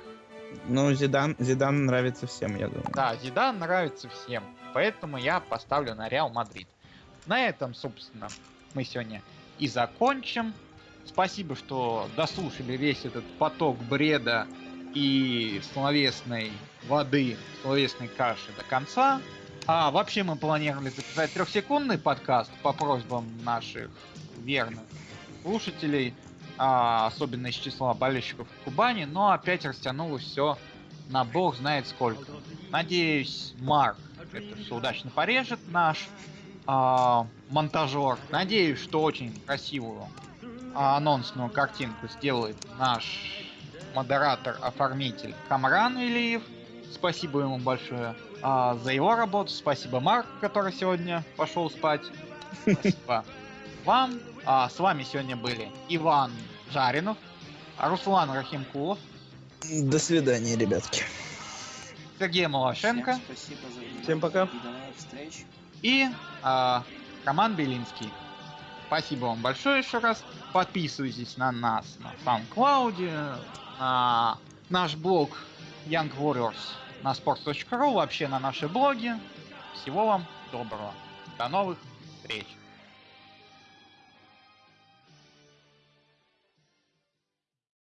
Ну, Зидан, Зидан нравится всем, я думаю. Да, Зидан нравится всем, поэтому я поставлю на Реал Мадрид. На этом, собственно, мы сегодня и закончим. Спасибо, что дослушали весь этот поток бреда и словесной воды, словесной каши до конца. А вообще мы планировали записать трехсекундный подкаст по просьбам наших верных слушателей, особенно из числа болельщиков Кубани, но опять растянулось все на бог знает сколько. Надеюсь, Марк это все удачно порежет наш а, монтажер. Надеюсь, что очень красивую а, анонсную картинку сделает наш модератор-оформитель Камран Илиев. Спасибо ему большое а, за его работу. Спасибо Марк, который сегодня пошел спать. Спасибо вам. А, с вами сегодня были Иван Жаринов, Руслан Рахимкулов, До свидания, ребятки. Сергей Малашенко Всем спасибо за внимание. Всем пока. И до новых встреч. и а, Роман Белинский. Спасибо вам большое еще раз. Подписывайтесь на нас на SoundCloud, на наш блог Young Warriors на sports.ru, вообще на наши блоги. Всего вам доброго. До новых встреч.